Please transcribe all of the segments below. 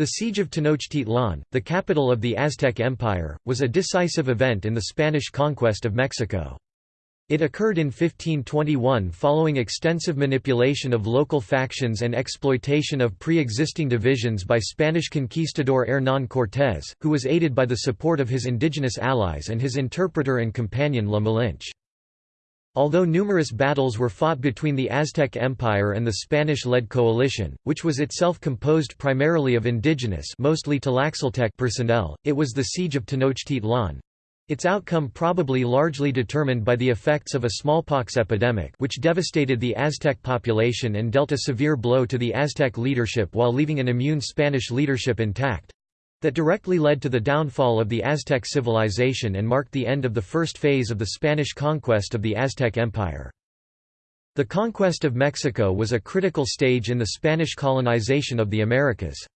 The siege of Tenochtitlan, the capital of the Aztec Empire, was a decisive event in the Spanish conquest of Mexico. It occurred in 1521 following extensive manipulation of local factions and exploitation of pre-existing divisions by Spanish conquistador Hernán Cortés, who was aided by the support of his indigenous allies and his interpreter and companion La Malinche. Although numerous battles were fought between the Aztec Empire and the Spanish-led coalition, which was itself composed primarily of indigenous mostly Tlaxcaltec personnel, it was the Siege of Tenochtitlan—its outcome probably largely determined by the effects of a smallpox epidemic which devastated the Aztec population and dealt a severe blow to the Aztec leadership while leaving an immune Spanish leadership intact that directly led to the downfall of the Aztec civilization and marked the end of the first phase of the Spanish conquest of the Aztec Empire. The conquest of Mexico was a critical stage in the Spanish colonization of the Americas.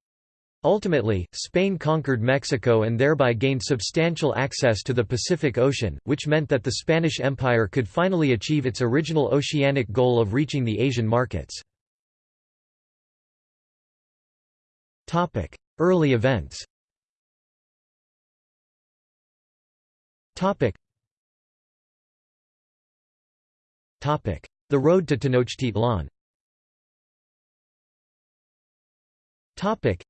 Ultimately, Spain conquered Mexico and thereby gained substantial access to the Pacific Ocean, which meant that the Spanish Empire could finally achieve its original oceanic goal of reaching the Asian markets. Early events Topic. Topic. The road to Tenochtitlan Topic.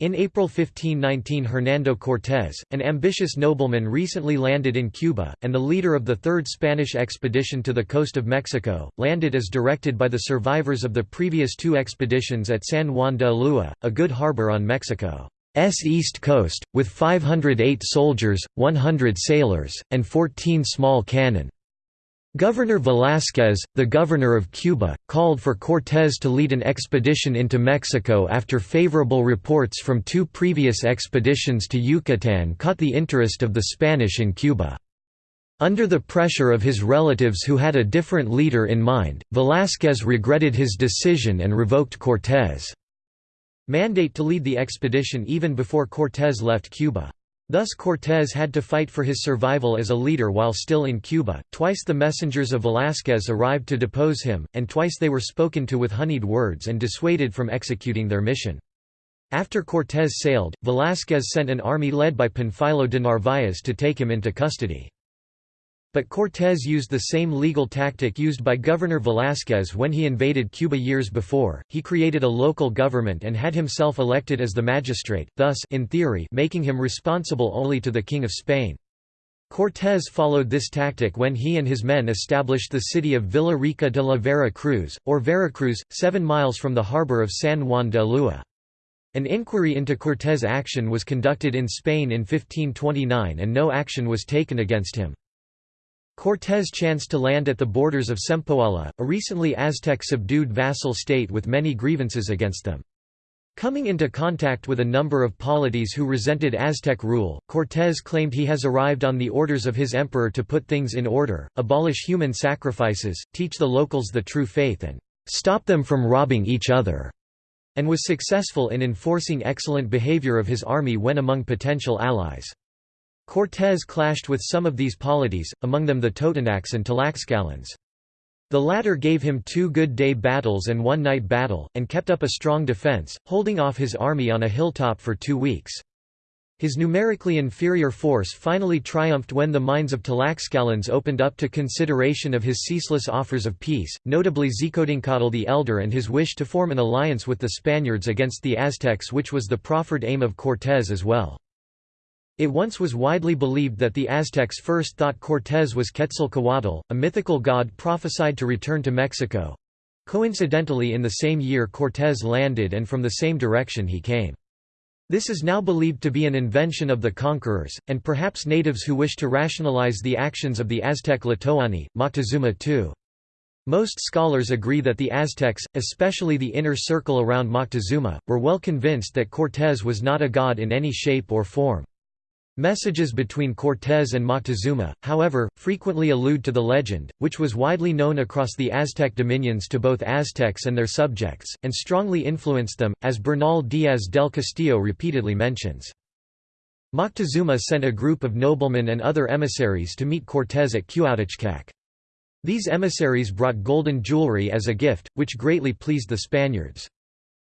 In April 1519 Hernando Cortés, an ambitious nobleman recently landed in Cuba, and the leader of the Third Spanish expedition to the coast of Mexico, landed as directed by the survivors of the previous two expeditions at San Juan de Ulúa, a good harbor on Mexico. S east coast, with 508 soldiers, 100 sailors, and 14 small cannon. Governor Velázquez, the governor of Cuba, called for Cortés to lead an expedition into Mexico after favorable reports from two previous expeditions to Yucatán caught the interest of the Spanish in Cuba. Under the pressure of his relatives who had a different leader in mind, Velázquez regretted his decision and revoked Cortés' mandate to lead the expedition even before Cortés left Cuba. Thus Cortés had to fight for his survival as a leader while still in Cuba. Twice the messengers of Velázquez arrived to depose him, and twice they were spoken to with honeyed words and dissuaded from executing their mission. After Cortés sailed, Velázquez sent an army led by Panfilo de Narváez to take him into custody. But Cortés used the same legal tactic used by Governor Velázquez when he invaded Cuba years before, he created a local government and had himself elected as the magistrate, thus in theory making him responsible only to the King of Spain. Cortés followed this tactic when he and his men established the city of Villa Rica de la Vera Cruz, or Veracruz, seven miles from the harbor of San Juan de Ulúa. An inquiry into Cortés' action was conducted in Spain in 1529 and no action was taken against him. Cortés chanced to land at the borders of Sempoala, a recently Aztec-subdued vassal state with many grievances against them. Coming into contact with a number of polities who resented Aztec rule, Cortés claimed he has arrived on the orders of his emperor to put things in order, abolish human sacrifices, teach the locals the true faith and stop them from robbing each other, and was successful in enforcing excellent behavior of his army when among potential allies. Cortés clashed with some of these polities, among them the Totonacs and Tlaxcalans. The latter gave him two good day battles and one night battle, and kept up a strong defense, holding off his army on a hilltop for two weeks. His numerically inferior force finally triumphed when the minds of Tlaxcalans opened up to consideration of his ceaseless offers of peace, notably Xicotencatl the Elder and his wish to form an alliance with the Spaniards against the Aztecs which was the proffered aim of Cortés as well. It once was widely believed that the Aztecs first thought Cortés was Quetzalcoatl, a mythical god prophesied to return to Mexico. Coincidentally in the same year Cortés landed and from the same direction he came. This is now believed to be an invention of the conquerors, and perhaps natives who wish to rationalize the actions of the Aztec Tlatoani, Moctezuma II. Most scholars agree that the Aztecs, especially the inner circle around Moctezuma, were well convinced that Cortés was not a god in any shape or form. Messages between Cortés and Moctezuma, however, frequently allude to the legend, which was widely known across the Aztec dominions to both Aztecs and their subjects, and strongly influenced them, as Bernal Díaz del Castillo repeatedly mentions. Moctezuma sent a group of noblemen and other emissaries to meet Cortés at Cuautitlac. These emissaries brought golden jewelry as a gift, which greatly pleased the Spaniards.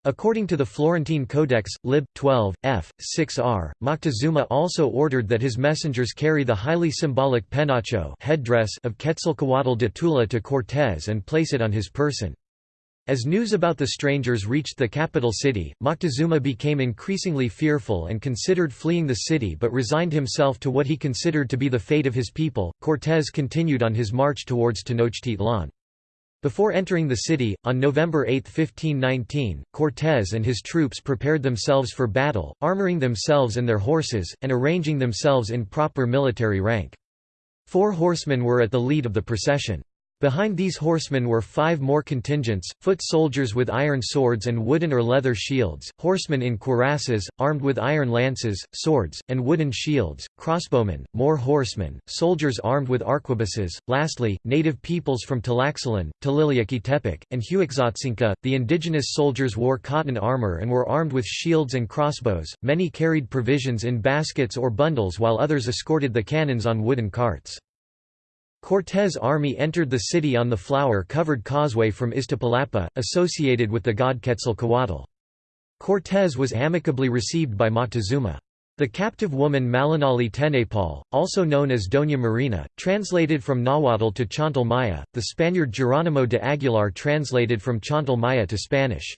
According to the Florentine Codex, lib. 12, f. 6r, Moctezuma also ordered that his messengers carry the highly symbolic penacho headdress of Quetzalcoatl de Tula to Cortés and place it on his person. As news about the strangers reached the capital city, Moctezuma became increasingly fearful and considered fleeing the city but resigned himself to what he considered to be the fate of his people. Cortés continued on his march towards Tenochtitlan. Before entering the city, on November 8, 1519, Cortés and his troops prepared themselves for battle, armoring themselves and their horses, and arranging themselves in proper military rank. Four horsemen were at the lead of the procession. Behind these horsemen were five more contingents, foot soldiers with iron swords and wooden or leather shields, horsemen in cuirasses, armed with iron lances, swords, and wooden shields, crossbowmen, more horsemen, soldiers armed with arquebuses, lastly, native peoples from Tlaxcalan, Tlahueliltepec, and Huexotzinca. The indigenous soldiers wore cotton armor and were armed with shields and crossbows, many carried provisions in baskets or bundles while others escorted the cannons on wooden carts. Cortés' army entered the city on the flower-covered causeway from Iztapalapa, associated with the god Quetzalcoatl. Cortés was amicably received by Moctezuma. The captive woman Malinali Tenepal, also known as Doña Marina, translated from Nahuatl to Chontal Maya, the Spaniard Geronimo de Aguilar translated from Chontal Maya to Spanish.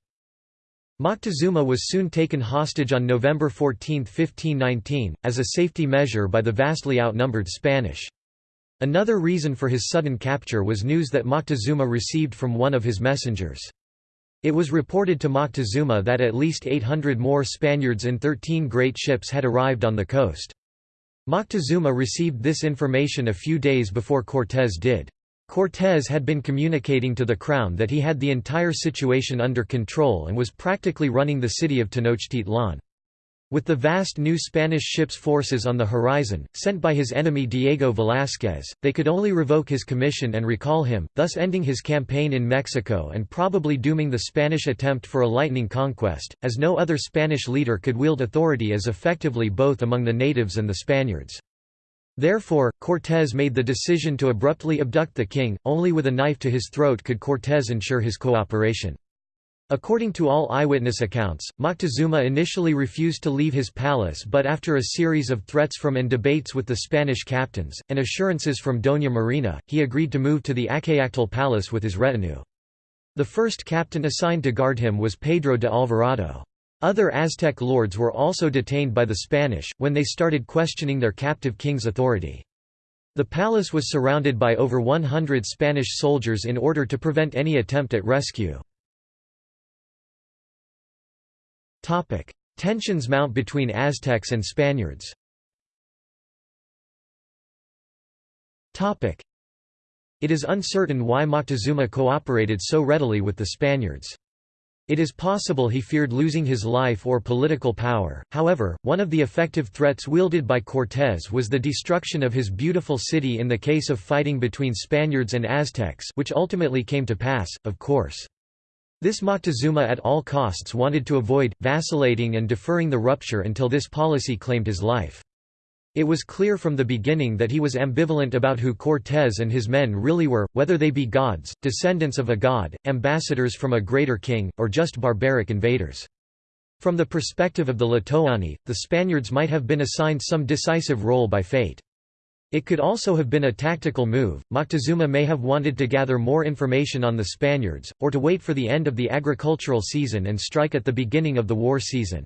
Moctezuma was soon taken hostage on November 14, 1519, as a safety measure by the vastly outnumbered Spanish. Another reason for his sudden capture was news that Moctezuma received from one of his messengers. It was reported to Moctezuma that at least 800 more Spaniards in 13 great ships had arrived on the coast. Moctezuma received this information a few days before Cortés did. Cortés had been communicating to the crown that he had the entire situation under control and was practically running the city of Tenochtitlan. With the vast new Spanish ships forces on the horizon, sent by his enemy Diego Velázquez, they could only revoke his commission and recall him, thus ending his campaign in Mexico and probably dooming the Spanish attempt for a lightning conquest, as no other Spanish leader could wield authority as effectively both among the natives and the Spaniards. Therefore, Cortés made the decision to abruptly abduct the king, only with a knife to his throat could Cortés ensure his cooperation. According to all eyewitness accounts, Moctezuma initially refused to leave his palace but after a series of threats from and debates with the Spanish captains, and assurances from Doña Marina, he agreed to move to the Axayacatl palace with his retinue. The first captain assigned to guard him was Pedro de Alvarado. Other Aztec lords were also detained by the Spanish, when they started questioning their captive king's authority. The palace was surrounded by over 100 Spanish soldiers in order to prevent any attempt at rescue. Tensions mount between Aztecs and Spaniards It is uncertain why Moctezuma cooperated so readily with the Spaniards. It is possible he feared losing his life or political power, however, one of the effective threats wielded by Cortés was the destruction of his beautiful city in the case of fighting between Spaniards and Aztecs which ultimately came to pass, of course. This Moctezuma at all costs wanted to avoid, vacillating and deferring the rupture until this policy claimed his life. It was clear from the beginning that he was ambivalent about who Cortés and his men really were, whether they be gods, descendants of a god, ambassadors from a greater king, or just barbaric invaders. From the perspective of the Tlatoani, the Spaniards might have been assigned some decisive role by fate. It could also have been a tactical move. Moctezuma may have wanted to gather more information on the Spaniards, or to wait for the end of the agricultural season and strike at the beginning of the war season.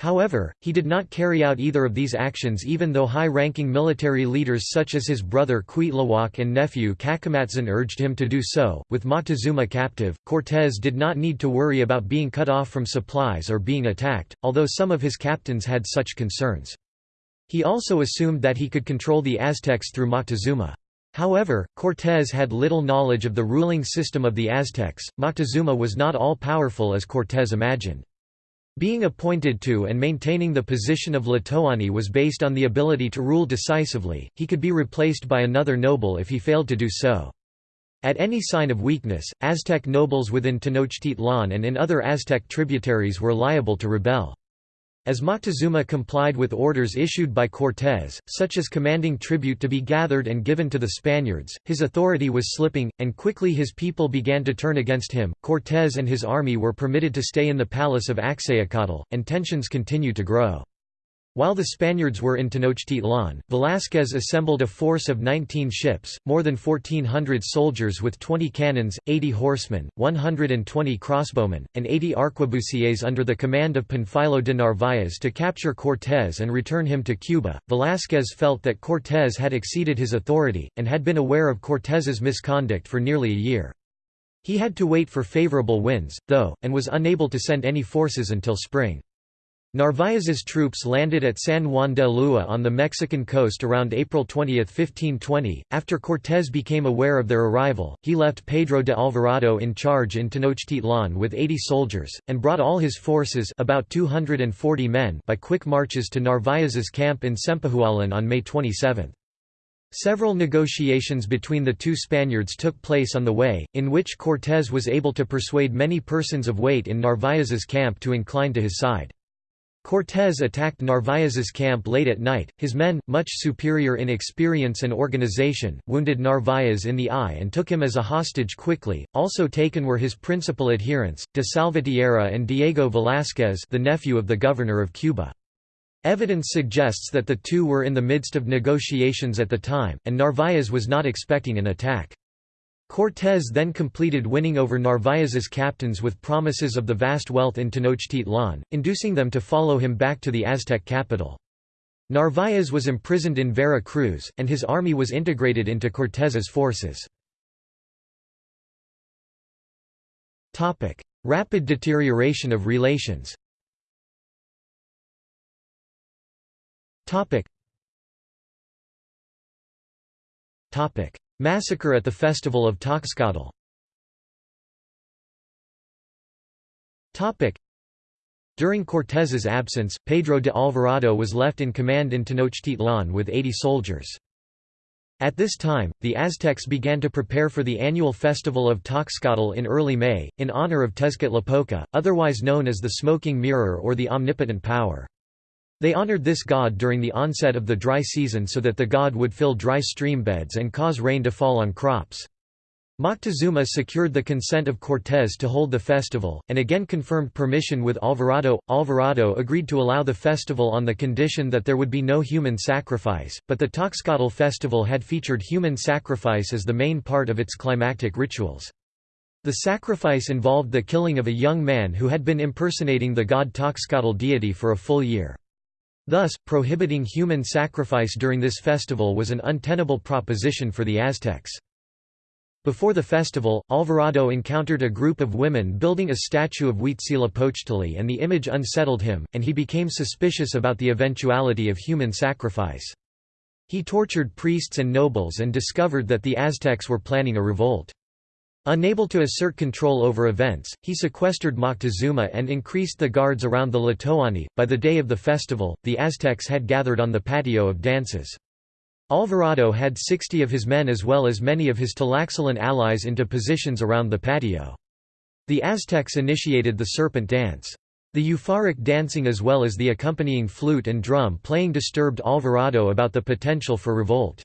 However, he did not carry out either of these actions even though high-ranking military leaders such as his brother Cuitlahuac and nephew Cacamatzin urged him to do so. With Moctezuma captive, Cortés did not need to worry about being cut off from supplies or being attacked, although some of his captains had such concerns. He also assumed that he could control the Aztecs through Moctezuma. However, Cortés had little knowledge of the ruling system of the Aztecs. Moctezuma was not all powerful as Cortés imagined. Being appointed to and maintaining the position of Tlatoani was based on the ability to rule decisively, he could be replaced by another noble if he failed to do so. At any sign of weakness, Aztec nobles within Tenochtitlan and in other Aztec tributaries were liable to rebel. As Moctezuma complied with orders issued by Cortés, such as commanding tribute to be gathered and given to the Spaniards, his authority was slipping, and quickly his people began to turn against him. Cortés and his army were permitted to stay in the palace of Axayacatl, and tensions continued to grow. While the Spaniards were in Tenochtitlan, Velázquez assembled a force of 19 ships, more than 1,400 soldiers with 20 cannons, 80 horsemen, 120 crossbowmen, and 80 arquebusiers under the command of Panfilo de Narváez to capture Cortés and return him to Cuba. Velázquez felt that Cortés had exceeded his authority, and had been aware of Cortés's misconduct for nearly a year. He had to wait for favorable winds, though, and was unable to send any forces until spring. Narváez's troops landed at San Juan de Ulúa on the Mexican coast around April 20, 1520. After Cortés became aware of their arrival, he left Pedro de Alvarado in charge in Tenochtitlan with 80 soldiers, and brought all his forces about 240 men by quick marches to Narváez's camp in Sempohualan on May 27. Several negotiations between the two Spaniards took place on the way, in which Cortés was able to persuade many persons of weight in Narváez's camp to incline to his side. Cortés attacked Narváez's camp late at night, his men, much superior in experience and organization, wounded Narváez in the eye and took him as a hostage quickly. Also taken were his principal adherents, de Salvatierra and Diego Velázquez the nephew of the governor of Cuba. Evidence suggests that the two were in the midst of negotiations at the time, and Narváez was not expecting an attack. Cortés then completed winning over Narváez's captains with promises of the vast wealth in Tenochtitlan, inducing them to follow him back to the Aztec capital. Narváez was imprisoned in Vera Cruz, and his army was integrated into Cortés's forces. Rapid deterioration of relations Massacre at the Festival of Toxcatl During Cortés's absence, Pedro de Alvarado was left in command in Tenochtitlan with 80 soldiers. At this time, the Aztecs began to prepare for the annual festival of Toxcatl in early May, in honor of Tezcatlipoca, otherwise known as the Smoking Mirror or the Omnipotent Power. They honored this god during the onset of the dry season so that the god would fill dry stream beds and cause rain to fall on crops. Moctezuma secured the consent of Cortés to hold the festival, and again confirmed permission with Alvarado. Alvarado agreed to allow the festival on the condition that there would be no human sacrifice, but the Toxcatl festival had featured human sacrifice as the main part of its climactic rituals. The sacrifice involved the killing of a young man who had been impersonating the god Toxcatl deity for a full year. Thus, prohibiting human sacrifice during this festival was an untenable proposition for the Aztecs. Before the festival, Alvarado encountered a group of women building a statue of Huitzilopochtli and the image unsettled him, and he became suspicious about the eventuality of human sacrifice. He tortured priests and nobles and discovered that the Aztecs were planning a revolt. Unable to assert control over events, he sequestered Moctezuma and increased the guards around the Tlatoani. By the day of the festival, the Aztecs had gathered on the patio of dances. Alvarado had 60 of his men as well as many of his Tlaxcalan allies into positions around the patio. The Aztecs initiated the serpent dance. The euphoric dancing as well as the accompanying flute and drum playing disturbed Alvarado about the potential for revolt.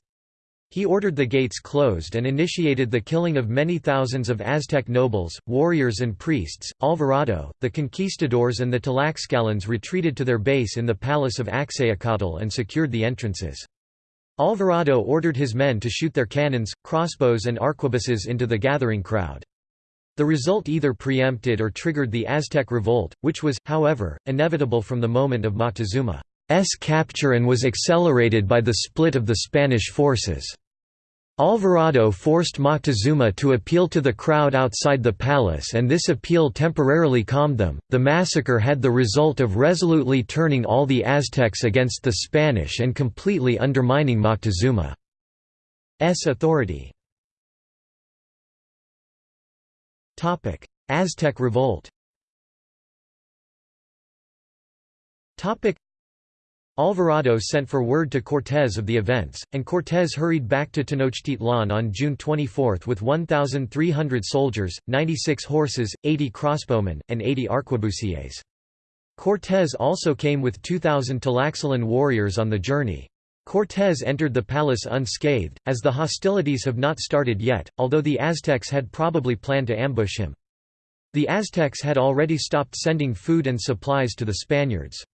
He ordered the gates closed and initiated the killing of many thousands of Aztec nobles, warriors and priests. Alvarado, the conquistadors and the Tlaxcalans retreated to their base in the palace of Axayacatl and secured the entrances. Alvarado ordered his men to shoot their cannons, crossbows and arquebuses into the gathering crowd. The result either preempted or triggered the Aztec revolt, which was, however, inevitable from the moment of Moctezuma. S capture and was accelerated by the split of the Spanish forces. Alvarado forced Moctezuma to appeal to the crowd outside the palace and this appeal temporarily calmed them. The massacre had the result of resolutely turning all the Aztecs against the Spanish and completely undermining Moctezuma's authority. Topic: Aztec revolt Alvarado sent for word to Cortés of the events, and Cortés hurried back to Tenochtitlan on June 24 with 1,300 soldiers, 96 horses, 80 crossbowmen, and 80 arquebusiers. Cortés also came with 2,000 Tlaxcalan warriors on the journey. Cortés entered the palace unscathed, as the hostilities have not started yet, although the Aztecs had probably planned to ambush him. The Aztecs had already stopped sending food and supplies to the Spaniards.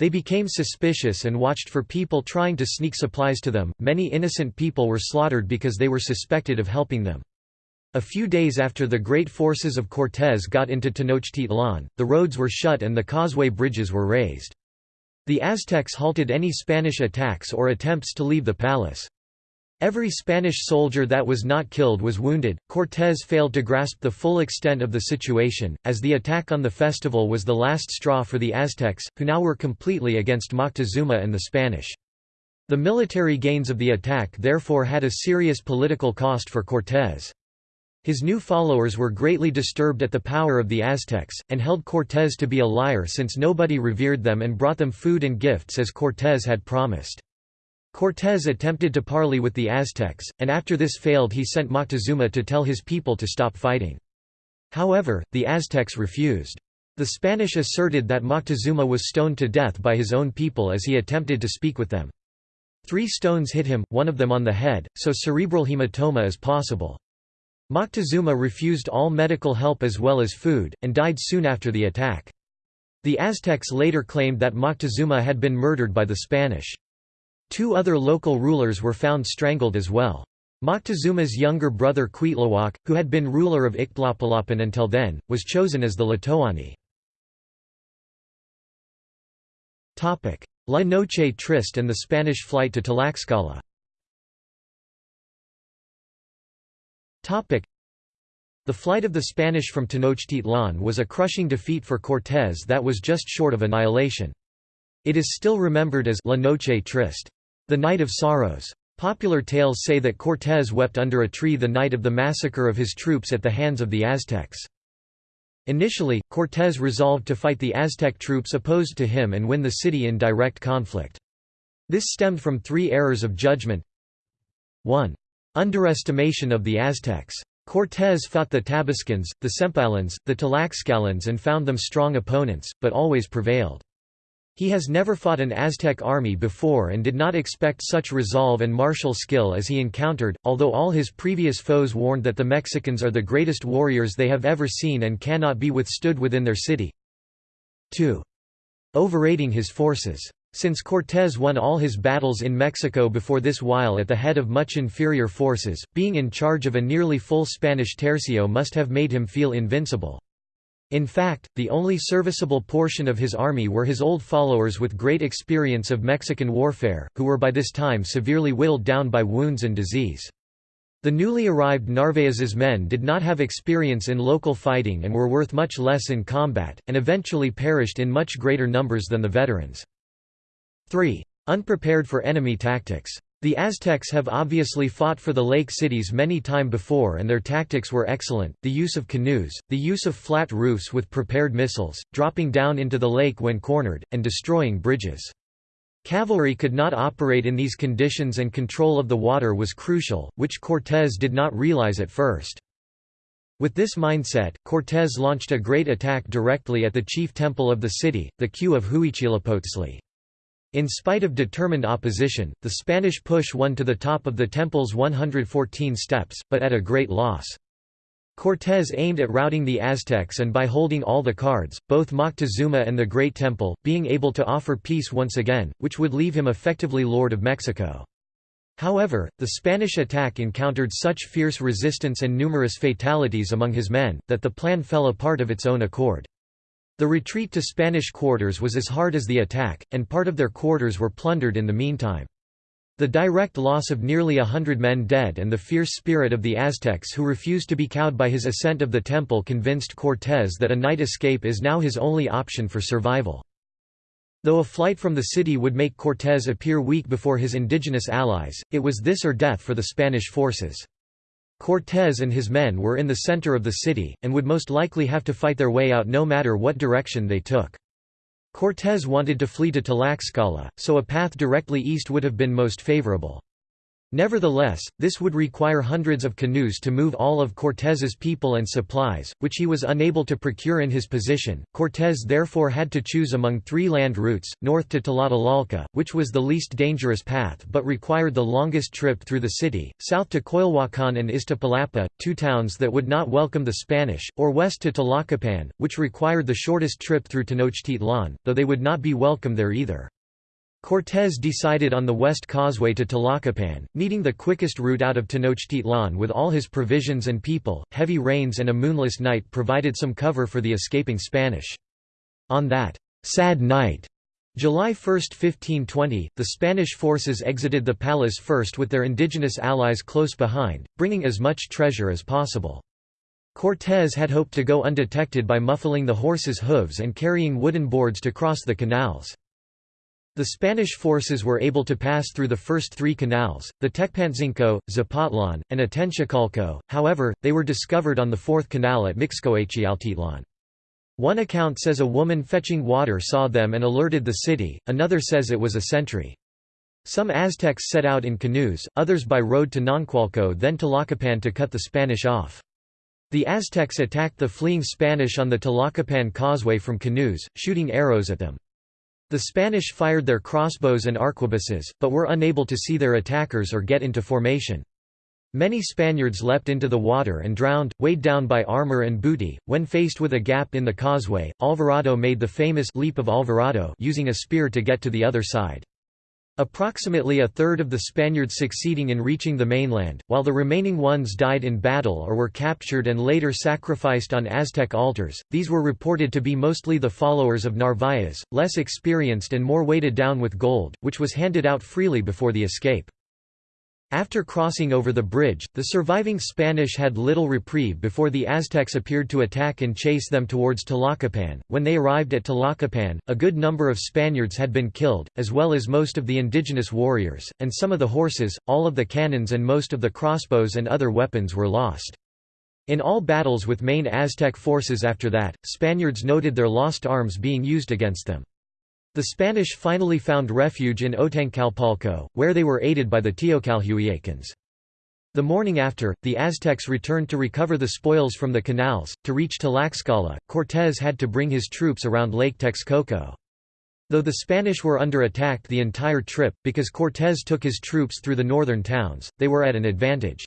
They became suspicious and watched for people trying to sneak supplies to them. Many innocent people were slaughtered because they were suspected of helping them. A few days after the great forces of Cortés got into Tenochtitlan, the roads were shut and the causeway bridges were raised. The Aztecs halted any Spanish attacks or attempts to leave the palace. Every Spanish soldier that was not killed was wounded. Cortés failed to grasp the full extent of the situation, as the attack on the festival was the last straw for the Aztecs, who now were completely against Moctezuma and the Spanish. The military gains of the attack therefore had a serious political cost for Cortés. His new followers were greatly disturbed at the power of the Aztecs, and held Cortés to be a liar since nobody revered them and brought them food and gifts as Cortés had promised. Cortés attempted to parley with the Aztecs, and after this failed he sent Moctezuma to tell his people to stop fighting. However, the Aztecs refused. The Spanish asserted that Moctezuma was stoned to death by his own people as he attempted to speak with them. Three stones hit him, one of them on the head, so cerebral hematoma is possible. Moctezuma refused all medical help as well as food, and died soon after the attack. The Aztecs later claimed that Moctezuma had been murdered by the Spanish. Two other local rulers were found strangled as well. Moctezuma's younger brother Cuitlahuac, who had been ruler of Ixtlapalapan until then, was chosen as the Tlatoani. La Noche Triste and the Spanish flight to Tlaxcala The flight of the Spanish from Tenochtitlan was a crushing defeat for Cortés that was just short of annihilation. It is still remembered as La Noche Triste, the Night of Sorrows. Popular tales say that Cortés wept under a tree the night of the massacre of his troops at the hands of the Aztecs. Initially, Cortés resolved to fight the Aztec troops opposed to him and win the city in direct conflict. This stemmed from three errors of judgment 1. Underestimation of the Aztecs. Cortés fought the Tabascans, the Sempalans, the Tlaxcalans and found them strong opponents, but always prevailed. He has never fought an Aztec army before and did not expect such resolve and martial skill as he encountered, although all his previous foes warned that the Mexicans are the greatest warriors they have ever seen and cannot be withstood within their city. 2. Overrating his forces. Since Cortés won all his battles in Mexico before this while at the head of much inferior forces, being in charge of a nearly full Spanish tercio must have made him feel invincible. In fact, the only serviceable portion of his army were his old followers with great experience of Mexican warfare, who were by this time severely whittled down by wounds and disease. The newly arrived Narvaez's men did not have experience in local fighting and were worth much less in combat, and eventually perished in much greater numbers than the veterans. 3. Unprepared for enemy tactics. The Aztecs have obviously fought for the lake cities many time before and their tactics were excellent, the use of canoes, the use of flat roofs with prepared missiles, dropping down into the lake when cornered, and destroying bridges. Cavalry could not operate in these conditions and control of the water was crucial, which Cortés did not realize at first. With this mindset, Cortés launched a great attack directly at the chief temple of the city, the Queue of Huitzilopochtli. In spite of determined opposition, the Spanish push won to the top of the temple's 114 steps, but at a great loss. Cortés aimed at routing the Aztecs and by holding all the cards, both Moctezuma and the Great Temple, being able to offer peace once again, which would leave him effectively Lord of Mexico. However, the Spanish attack encountered such fierce resistance and numerous fatalities among his men, that the plan fell apart of its own accord. The retreat to Spanish quarters was as hard as the attack, and part of their quarters were plundered in the meantime. The direct loss of nearly a hundred men dead and the fierce spirit of the Aztecs who refused to be cowed by his ascent of the temple convinced Cortés that a night escape is now his only option for survival. Though a flight from the city would make Cortés appear weak before his indigenous allies, it was this or death for the Spanish forces. Cortés and his men were in the center of the city, and would most likely have to fight their way out no matter what direction they took. Cortés wanted to flee to Tlaxcala, so a path directly east would have been most favorable. Nevertheless, this would require hundreds of canoes to move all of Cortés's people and supplies, which he was unable to procure in his position. Cortés therefore had to choose among three land routes, north to Tlatelolco, which was the least dangerous path but required the longest trip through the city, south to Coyoacán and Iztapalapa, two towns that would not welcome the Spanish, or west to Tlacopan, which required the shortest trip through Tenochtitlan, though they would not be welcome there either. Cortés decided on the west causeway to Tlacopan, meeting the quickest route out of Tenochtitlan with all his provisions and people. Heavy rains and a moonless night provided some cover for the escaping Spanish. On that sad night, July 1, 1520, the Spanish forces exited the palace first with their indigenous allies close behind, bringing as much treasure as possible. Cortés had hoped to go undetected by muffling the horses' hooves and carrying wooden boards to cross the canals. The Spanish forces were able to pass through the first three canals, the Tecpantzinco, Zapotlan, and Atencicalco, however, they were discovered on the fourth canal at Mixcoachialtitlan. One account says a woman fetching water saw them and alerted the city, another says it was a sentry. Some Aztecs set out in canoes, others by road to Noncualco then to Tlacopan to cut the Spanish off. The Aztecs attacked the fleeing Spanish on the Tlacopan causeway from canoes, shooting arrows at them. The Spanish fired their crossbows and arquebuses, but were unable to see their attackers or get into formation. Many Spaniards leapt into the water and drowned, weighed down by armor and booty. When faced with a gap in the causeway, Alvarado made the famous leap of Alvarado using a spear to get to the other side. Approximately a third of the Spaniards succeeding in reaching the mainland, while the remaining ones died in battle or were captured and later sacrificed on Aztec altars. These were reported to be mostly the followers of Narvaez, less experienced and more weighted down with gold, which was handed out freely before the escape. After crossing over the bridge, the surviving Spanish had little reprieve before the Aztecs appeared to attack and chase them towards Tlacopan. When they arrived at Tlacopan, a good number of Spaniards had been killed, as well as most of the indigenous warriors, and some of the horses, all of the cannons and most of the crossbows and other weapons were lost. In all battles with main Aztec forces after that, Spaniards noted their lost arms being used against them. The Spanish finally found refuge in Otancalpalco, where they were aided by the Teocalhuiacans. The morning after, the Aztecs returned to recover the spoils from the canals. To reach Tlaxcala, Cortés had to bring his troops around Lake Texcoco. Though the Spanish were under attack the entire trip, because Cortés took his troops through the northern towns, they were at an advantage.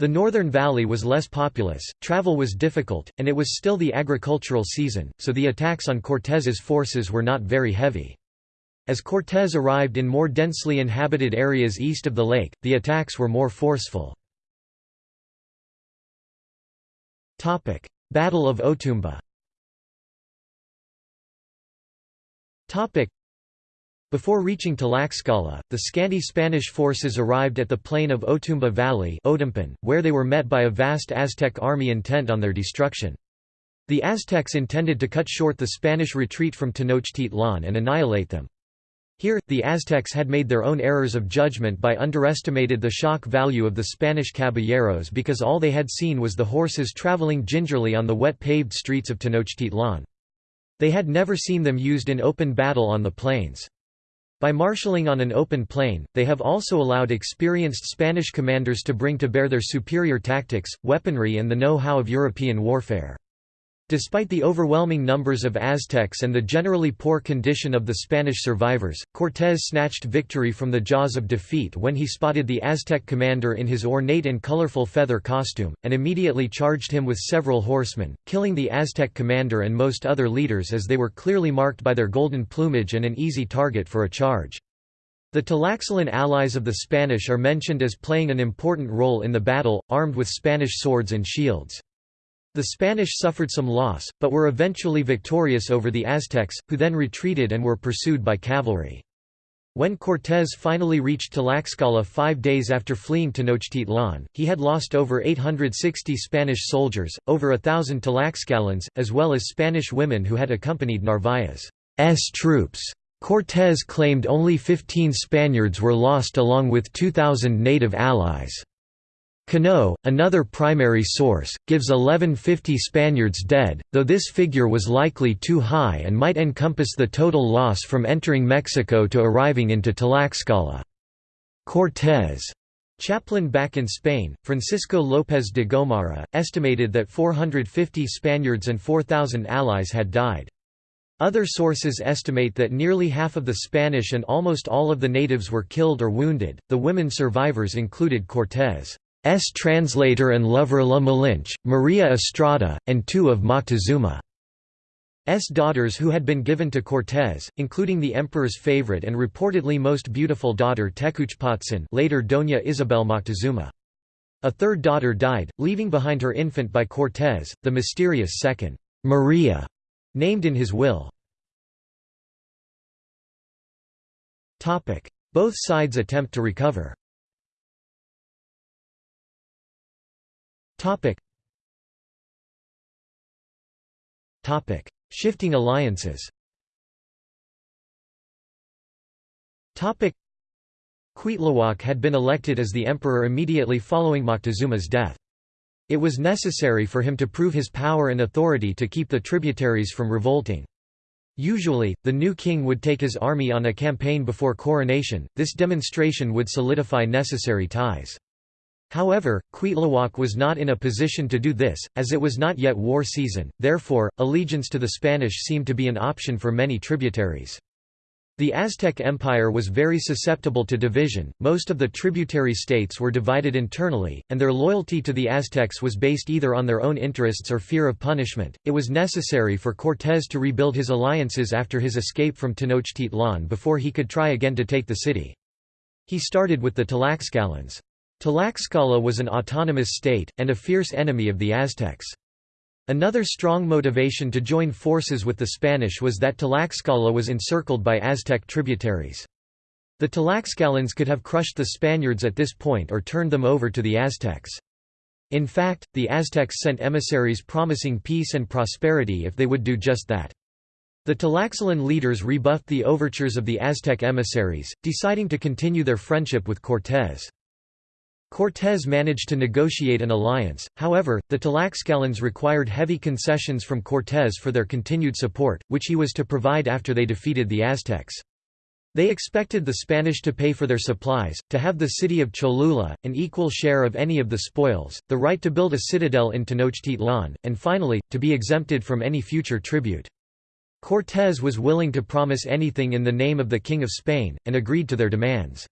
The northern valley was less populous, travel was difficult, and it was still the agricultural season, so the attacks on Cortés's forces were not very heavy. As Cortés arrived in more densely inhabited areas east of the lake, the attacks were more forceful. Battle of Otumba before reaching Tlaxcala, the scanty Spanish forces arrived at the plain of Otumba Valley where they were met by a vast Aztec army intent on their destruction. The Aztecs intended to cut short the Spanish retreat from Tenochtitlan and annihilate them. Here, the Aztecs had made their own errors of judgment by underestimated the shock value of the Spanish caballeros because all they had seen was the horses traveling gingerly on the wet paved streets of Tenochtitlan. They had never seen them used in open battle on the plains. By marshalling on an open plain, they have also allowed experienced Spanish commanders to bring to bear their superior tactics, weaponry and the know-how of European warfare. Despite the overwhelming numbers of Aztecs and the generally poor condition of the Spanish survivors, Cortés snatched victory from the jaws of defeat when he spotted the Aztec commander in his ornate and colorful feather costume, and immediately charged him with several horsemen, killing the Aztec commander and most other leaders as they were clearly marked by their golden plumage and an easy target for a charge. The Tlaxcalan allies of the Spanish are mentioned as playing an important role in the battle, armed with Spanish swords and shields. The Spanish suffered some loss, but were eventually victorious over the Aztecs, who then retreated and were pursued by cavalry. When Cortés finally reached Tlaxcala five days after fleeing Tenochtitlan, he had lost over 860 Spanish soldiers, over a thousand Tlaxcalans, as well as Spanish women who had accompanied Narvaez's troops. Cortés claimed only 15 Spaniards were lost along with 2,000 native allies. Cano, another primary source, gives 1150 Spaniards dead, though this figure was likely too high and might encompass the total loss from entering Mexico to arriving into Tlaxcala. Cortés Chaplain back in Spain, Francisco López de Gomara, estimated that 450 Spaniards and 4,000 allies had died. Other sources estimate that nearly half of the Spanish and almost all of the natives were killed or wounded. The women survivors included Cortés' translator and lover La Malinche, Maria Estrada, and two of Moctezuma's daughters who had been given to Cortés, including the emperor's favorite and reportedly most beautiful daughter Tecuichpotzin later Doña Isabel Moctezuma. A third daughter died, leaving behind her infant by Cortés, the mysterious second Maria named in his will. Both sides attempt to recover. Shifting alliances Topic. Cuitlahuac had been elected as the emperor immediately following Moctezuma's death. It was necessary for him to prove his power and authority to keep the tributaries from revolting. Usually, the new king would take his army on a campaign before coronation, this demonstration would solidify necessary ties. However, Cuitlahuac was not in a position to do this, as it was not yet war season, therefore, allegiance to the Spanish seemed to be an option for many tributaries. The Aztec Empire was very susceptible to division, most of the tributary states were divided internally, and their loyalty to the Aztecs was based either on their own interests or fear of punishment. It was necessary for Cortés to rebuild his alliances after his escape from Tenochtitlan before he could try again to take the city. He started with the Tlaxcalans. Tlaxcala was an autonomous state, and a fierce enemy of the Aztecs. Another strong motivation to join forces with the Spanish was that Tlaxcala was encircled by Aztec tributaries. The Tlaxcalans could have crushed the Spaniards at this point or turned them over to the Aztecs. In fact, the Aztecs sent emissaries promising peace and prosperity if they would do just that. The Tlaxcalan leaders rebuffed the overtures of the Aztec emissaries, deciding to continue their friendship with Cortés. Cortés managed to negotiate an alliance, however, the Tlaxcalans required heavy concessions from Cortés for their continued support, which he was to provide after they defeated the Aztecs. They expected the Spanish to pay for their supplies, to have the city of Cholula, an equal share of any of the spoils, the right to build a citadel in Tenochtitlan, and finally, to be exempted from any future tribute. Cortés was willing to promise anything in the name of the King of Spain, and agreed to their demands.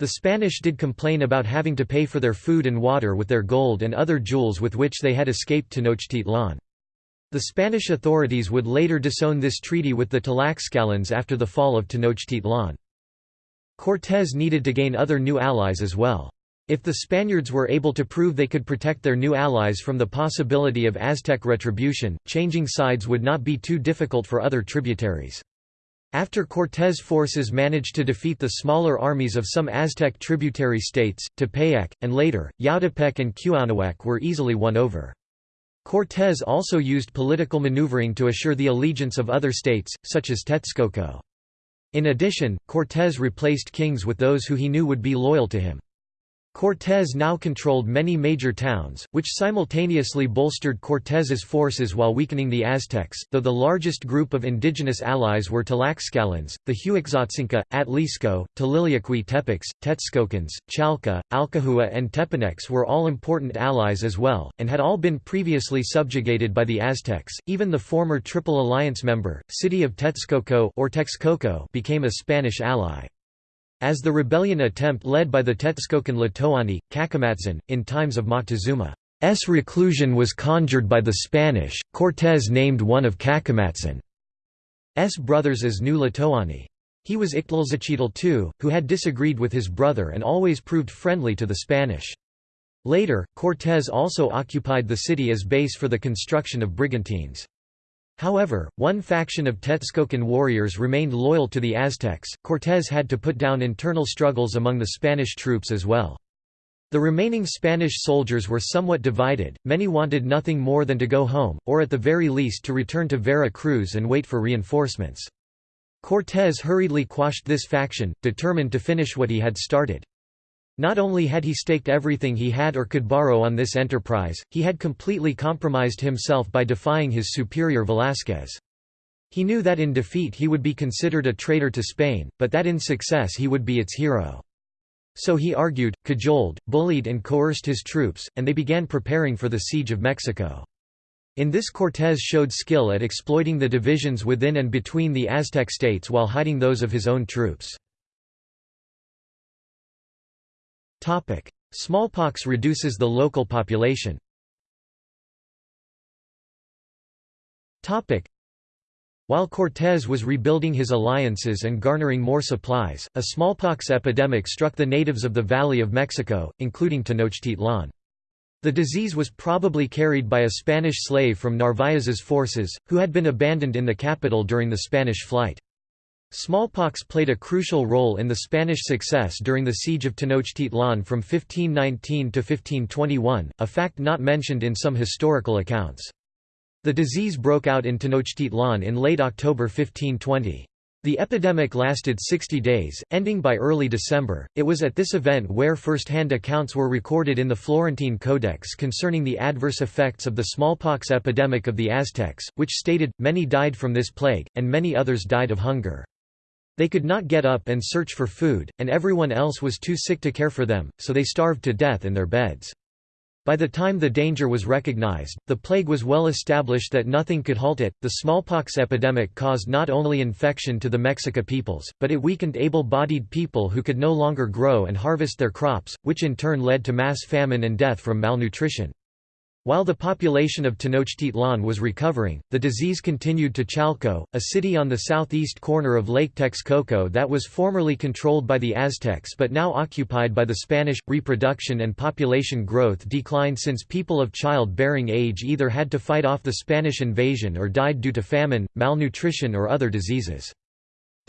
The Spanish did complain about having to pay for their food and water with their gold and other jewels with which they had escaped to Tenochtitlan. The Spanish authorities would later disown this treaty with the Tlaxcalans after the fall of Tenochtitlan. Cortés needed to gain other new allies as well. If the Spaniards were able to prove they could protect their new allies from the possibility of Aztec retribution, changing sides would not be too difficult for other tributaries. After Cortés' forces managed to defeat the smaller armies of some Aztec tributary states, Tepeyac, and later, Yautepec and Cuauhnahuac were easily won over. Cortés also used political maneuvering to assure the allegiance of other states, such as Texcoco. In addition, Cortés replaced kings with those who he knew would be loyal to him. Cortés now controlled many major towns, which simultaneously bolstered Cortés's forces while weakening the Aztecs, though the largest group of indigenous allies were Tlaxcalans, the Huexotzinca, Atlisco, Tililiaqui Tepecs, Texcocans, Chalca, Alcahua and Tepanecs were all important allies as well, and had all been previously subjugated by the Aztecs. Even the former Triple Alliance member, city of Texcoco or Texcoco became a Spanish ally. As the rebellion attempt led by the Texcocan Tlatoani, Cacamatzin, in times of Moctezuma's reclusion was conjured by the Spanish, Cortés named one of Cacamatzin's brothers as new Tlatoani. He was Ixtlilxochitl II, who had disagreed with his brother and always proved friendly to the Spanish. Later, Cortés also occupied the city as base for the construction of brigantines. However, one faction of Texcocan warriors remained loyal to the Aztecs. Cortés had to put down internal struggles among the Spanish troops as well. The remaining Spanish soldiers were somewhat divided, many wanted nothing more than to go home, or at the very least to return to Vera Cruz and wait for reinforcements. Cortés hurriedly quashed this faction, determined to finish what he had started. Not only had he staked everything he had or could borrow on this enterprise, he had completely compromised himself by defying his superior Velázquez. He knew that in defeat he would be considered a traitor to Spain, but that in success he would be its hero. So he argued, cajoled, bullied and coerced his troops, and they began preparing for the siege of Mexico. In this Cortés showed skill at exploiting the divisions within and between the Aztec states while hiding those of his own troops. Smallpox reduces the local population while Cortés was rebuilding his alliances and garnering more supplies, a smallpox epidemic struck the natives of the Valley of Mexico, including Tenochtitlan. The disease was probably carried by a Spanish slave from Narvaez's forces, who had been abandoned in the capital during the Spanish flight. Smallpox played a crucial role in the Spanish success during the siege of Tenochtitlan from 1519 to 1521, a fact not mentioned in some historical accounts. The disease broke out in Tenochtitlan in late October 1520. The epidemic lasted 60 days, ending by early December. It was at this event where first-hand accounts were recorded in the Florentine Codex concerning the adverse effects of the smallpox epidemic of the Aztecs, which stated, many died from this plague, and many others died of hunger. They could not get up and search for food, and everyone else was too sick to care for them, so they starved to death in their beds. By the time the danger was recognized, the plague was well established that nothing could halt it. The smallpox epidemic caused not only infection to the Mexica peoples, but it weakened able bodied people who could no longer grow and harvest their crops, which in turn led to mass famine and death from malnutrition. While the population of Tenochtitlan was recovering, the disease continued to Chalco, a city on the southeast corner of Lake Texcoco that was formerly controlled by the Aztecs but now occupied by the Spanish. Reproduction and population growth declined since people of child-bearing age either had to fight off the Spanish invasion or died due to famine, malnutrition or other diseases.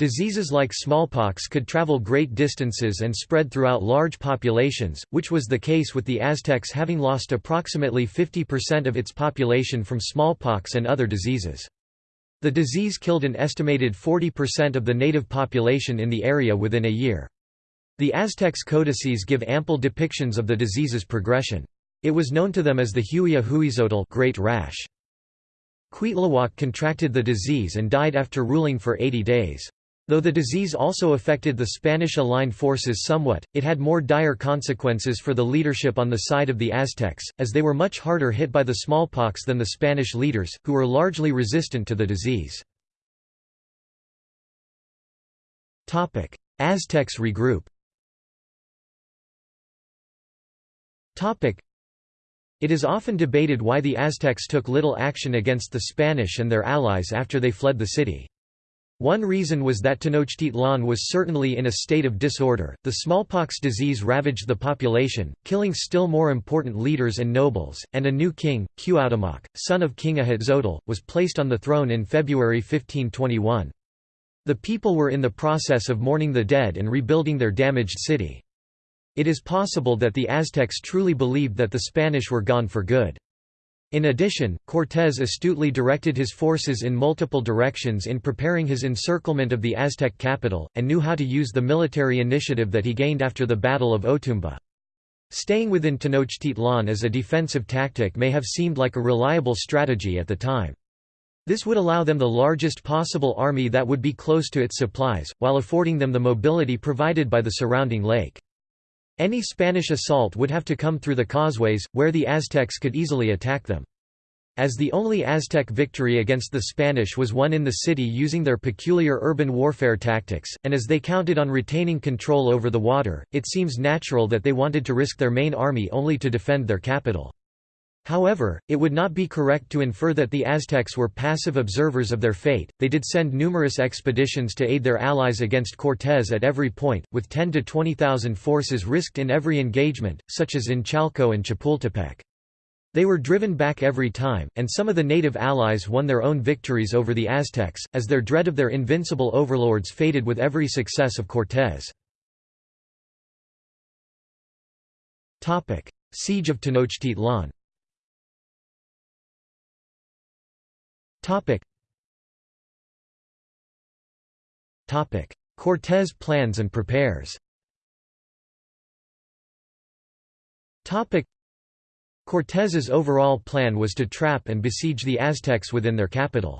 Diseases like smallpox could travel great distances and spread throughout large populations, which was the case with the Aztecs having lost approximately 50% of its population from smallpox and other diseases. The disease killed an estimated 40% of the native population in the area within a year. The Aztecs' codices give ample depictions of the disease's progression. It was known to them as the Huia Huizotl great rash. Cuitlahuac contracted the disease and died after ruling for 80 days. Though the disease also affected the Spanish aligned forces somewhat, it had more dire consequences for the leadership on the side of the Aztecs, as they were much harder hit by the smallpox than the Spanish leaders, who were largely resistant to the disease. Aztecs regroup it is often debated why the Aztecs took little action against the Spanish and their allies after they fled the city. One reason was that Tenochtitlan was certainly in a state of disorder. The smallpox disease ravaged the population, killing still more important leaders and nobles, and a new king, Cuauhtémoc, son of King Ahuitzotl, was placed on the throne in February 1521. The people were in the process of mourning the dead and rebuilding their damaged city. It is possible that the Aztecs truly believed that the Spanish were gone for good. In addition, Cortés astutely directed his forces in multiple directions in preparing his encirclement of the Aztec capital, and knew how to use the military initiative that he gained after the Battle of Otumba. Staying within Tenochtitlan as a defensive tactic may have seemed like a reliable strategy at the time. This would allow them the largest possible army that would be close to its supplies, while affording them the mobility provided by the surrounding lake. Any Spanish assault would have to come through the causeways, where the Aztecs could easily attack them. As the only Aztec victory against the Spanish was won in the city using their peculiar urban warfare tactics, and as they counted on retaining control over the water, it seems natural that they wanted to risk their main army only to defend their capital. However, it would not be correct to infer that the Aztecs were passive observers of their fate, they did send numerous expeditions to aid their allies against Cortés at every point, with 10 to 20,000 forces risked in every engagement, such as in Chalco and Chapultepec. They were driven back every time, and some of the native allies won their own victories over the Aztecs, as their dread of their invincible overlords faded with every success of Cortés. Siege of Tenochtitlan Topic. Topic. Cortés plans and prepares Topic. Cortés's overall plan was to trap and besiege the Aztecs within their capital.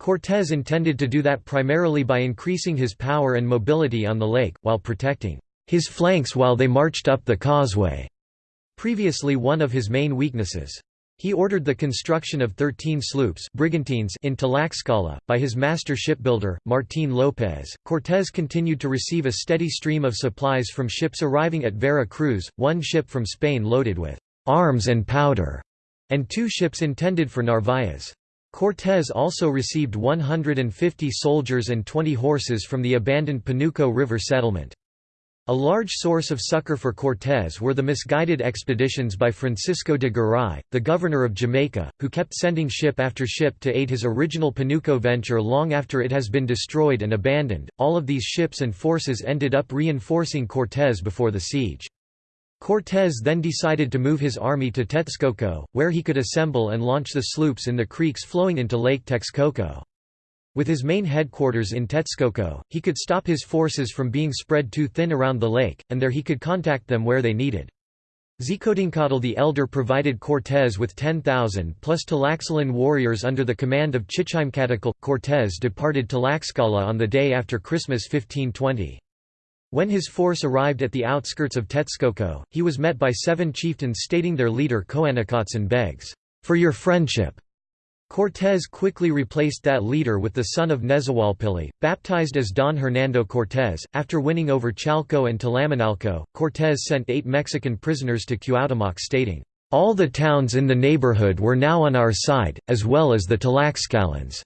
Cortés intended to do that primarily by increasing his power and mobility on the lake, while protecting his flanks while they marched up the causeway, previously one of his main weaknesses. He ordered the construction of 13 sloops brigantines in Tlaxcala, by his master shipbuilder, Martín López. Cortés continued to receive a steady stream of supplies from ships arriving at Vera Cruz, one ship from Spain loaded with arms and powder, and two ships intended for Narvaez. Cortés also received 150 soldiers and 20 horses from the abandoned Panuco River settlement. A large source of succor for Cortés were the misguided expeditions by Francisco de Garay, the governor of Jamaica, who kept sending ship after ship to aid his original Panuco venture long after it has been destroyed and abandoned. All of these ships and forces ended up reinforcing Cortés before the siege. Cortés then decided to move his army to Texcoco, where he could assemble and launch the sloops in the creeks flowing into Lake Texcoco. With his main headquarters in Texcoco, he could stop his forces from being spread too thin around the lake, and there he could contact them where they needed. Xicotencatl the Elder provided Cortés with 10,000 plus Tlaxcalan warriors under the command of Chichimecatecle. Cortés departed Tlaxcala on the day after Christmas 1520. When his force arrived at the outskirts of Texcoco, he was met by seven chieftains stating their leader Coanacotzin begs, "...for your friendship." Cortés quickly replaced that leader with the son of Nezahualpilli, baptized as Don Hernando Cortés. After winning over Chalco and Tlamanalco, Cortés sent eight Mexican prisoners to Cuauhtémoc stating, "...all the towns in the neighborhood were now on our side, as well as the Tlaxcalans."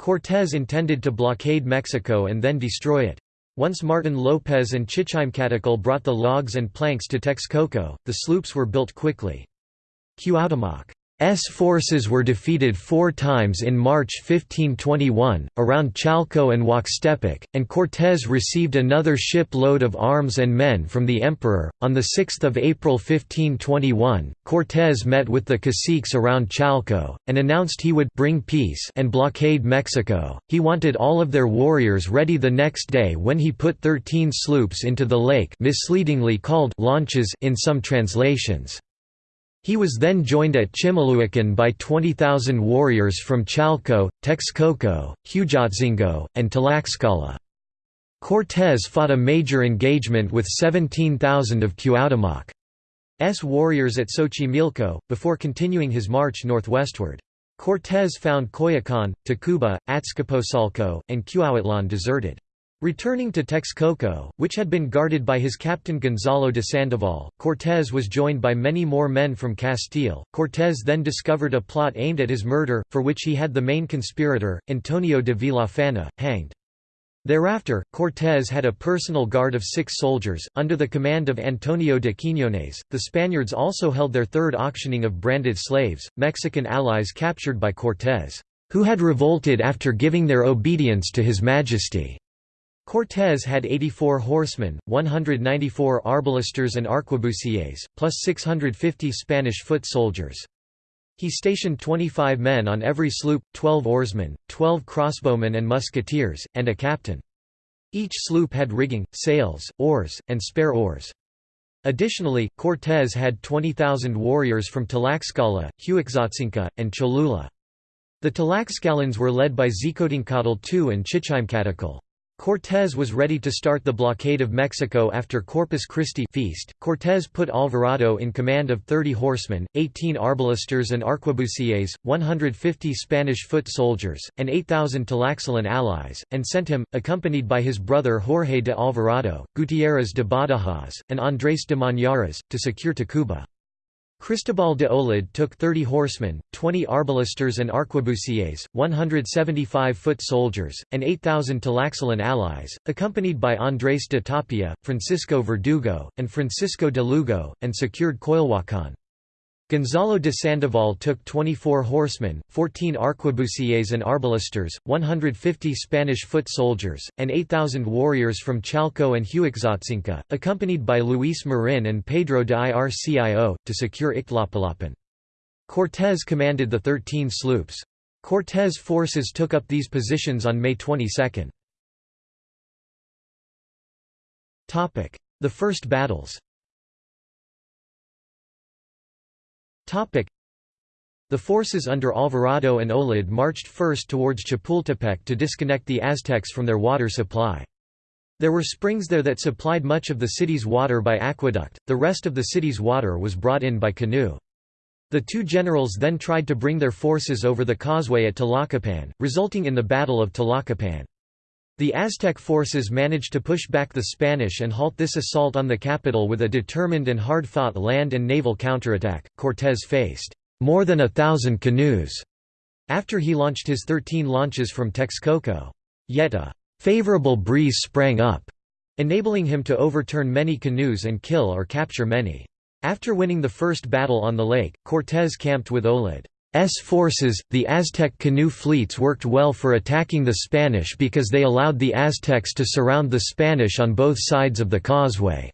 Cortés intended to blockade Mexico and then destroy it. Once Martin López and Chichimecatecle brought the logs and planks to Texcoco, the sloops were built quickly. Cuauhtémoc S forces were defeated four times in March 1521, around Chalco and Huaxtepec, and Cortés received another shipload of arms and men from the emperor. On 6 April 1521, Cortés met with the caciques around Chalco, and announced he would bring peace and blockade Mexico. He wanted all of their warriors ready the next day when he put 13 sloops into the lake misleadingly called launches in some translations. He was then joined at Chimalhuacan by 20,000 warriors from Chalco, Texcoco, Huejotzingo, and Tlaxcala. Cortés fought a major engagement with 17,000 of Cuauhtémoc's warriors at Xochimilco, before continuing his march northwestward. Cortés found Coyoacán, Tacuba, Azcapotzalco, and Cuauhtitlan deserted. Returning to Texcoco, which had been guarded by his captain Gonzalo de Sandoval, Cortés was joined by many more men from Castile. Cortés then discovered a plot aimed at his murder, for which he had the main conspirator, Antonio de Villafana, hanged. Thereafter, Cortés had a personal guard of six soldiers, under the command of Antonio de Quiñones. The Spaniards also held their third auctioning of branded slaves, Mexican allies captured by Cortés, who had revolted after giving their obedience to His Majesty. Cortés had 84 horsemen, 194 arbalesters and arquebusiers, plus 650 Spanish foot soldiers. He stationed 25 men on every sloop, 12 oarsmen, 12 crossbowmen and musketeers, and a captain. Each sloop had rigging, sails, oars, and spare oars. Additionally, Cortés had 20,000 warriors from Tlaxcala, Huexotzinco, and Cholula. The Tlaxcalans were led by Xicotencatl II and Chichimecatecle. Cortés was ready to start the blockade of Mexico after Corpus Christi feast. Cortés put Alvarado in command of 30 horsemen, 18 arbalesters and arquebusiers, 150 Spanish foot soldiers, and 8,000 Tlaxcalan allies, and sent him, accompanied by his brother Jorge de Alvarado, Gutiérrez de Badajoz, and Andrés de Monjaraz, to secure Tacuba. Cristobal de Olid took 30 horsemen, 20 arbalesters and arquebusiers, 175 foot soldiers, and 8,000 Tlaxcalan allies, accompanied by Andrés de Tapia, Francisco Verdugo, and Francisco de Lugo, and secured Coyoacán. Gonzalo de Sandoval took 24 horsemen, 14 arquebusiers and arbalesters, 150 Spanish foot soldiers, and 8,000 warriors from Chalco and Huexotzinco, accompanied by Luis Marin and Pedro de Ircio, to secure Ixtlapalapan. Cortés commanded the 13 sloops. Cortés' forces took up these positions on May 22. The first battles The forces under Alvarado and Olid marched first towards Chapultepec to disconnect the Aztecs from their water supply. There were springs there that supplied much of the city's water by aqueduct, the rest of the city's water was brought in by canoe. The two generals then tried to bring their forces over the causeway at Tlacopan, resulting in the Battle of Tlacopan. The Aztec forces managed to push back the Spanish and halt this assault on the capital with a determined and hard-fought land and naval counterattack. Cortés faced more than a thousand canoes after he launched his 13 launches from Texcoco. Yet a favorable breeze sprang up, enabling him to overturn many canoes and kill or capture many. After winning the first battle on the lake, Cortés camped with Olid's forces. The Aztec canoe fleets worked well for attacking the Spanish because they allowed the Aztecs to surround the Spanish on both sides of the causeway.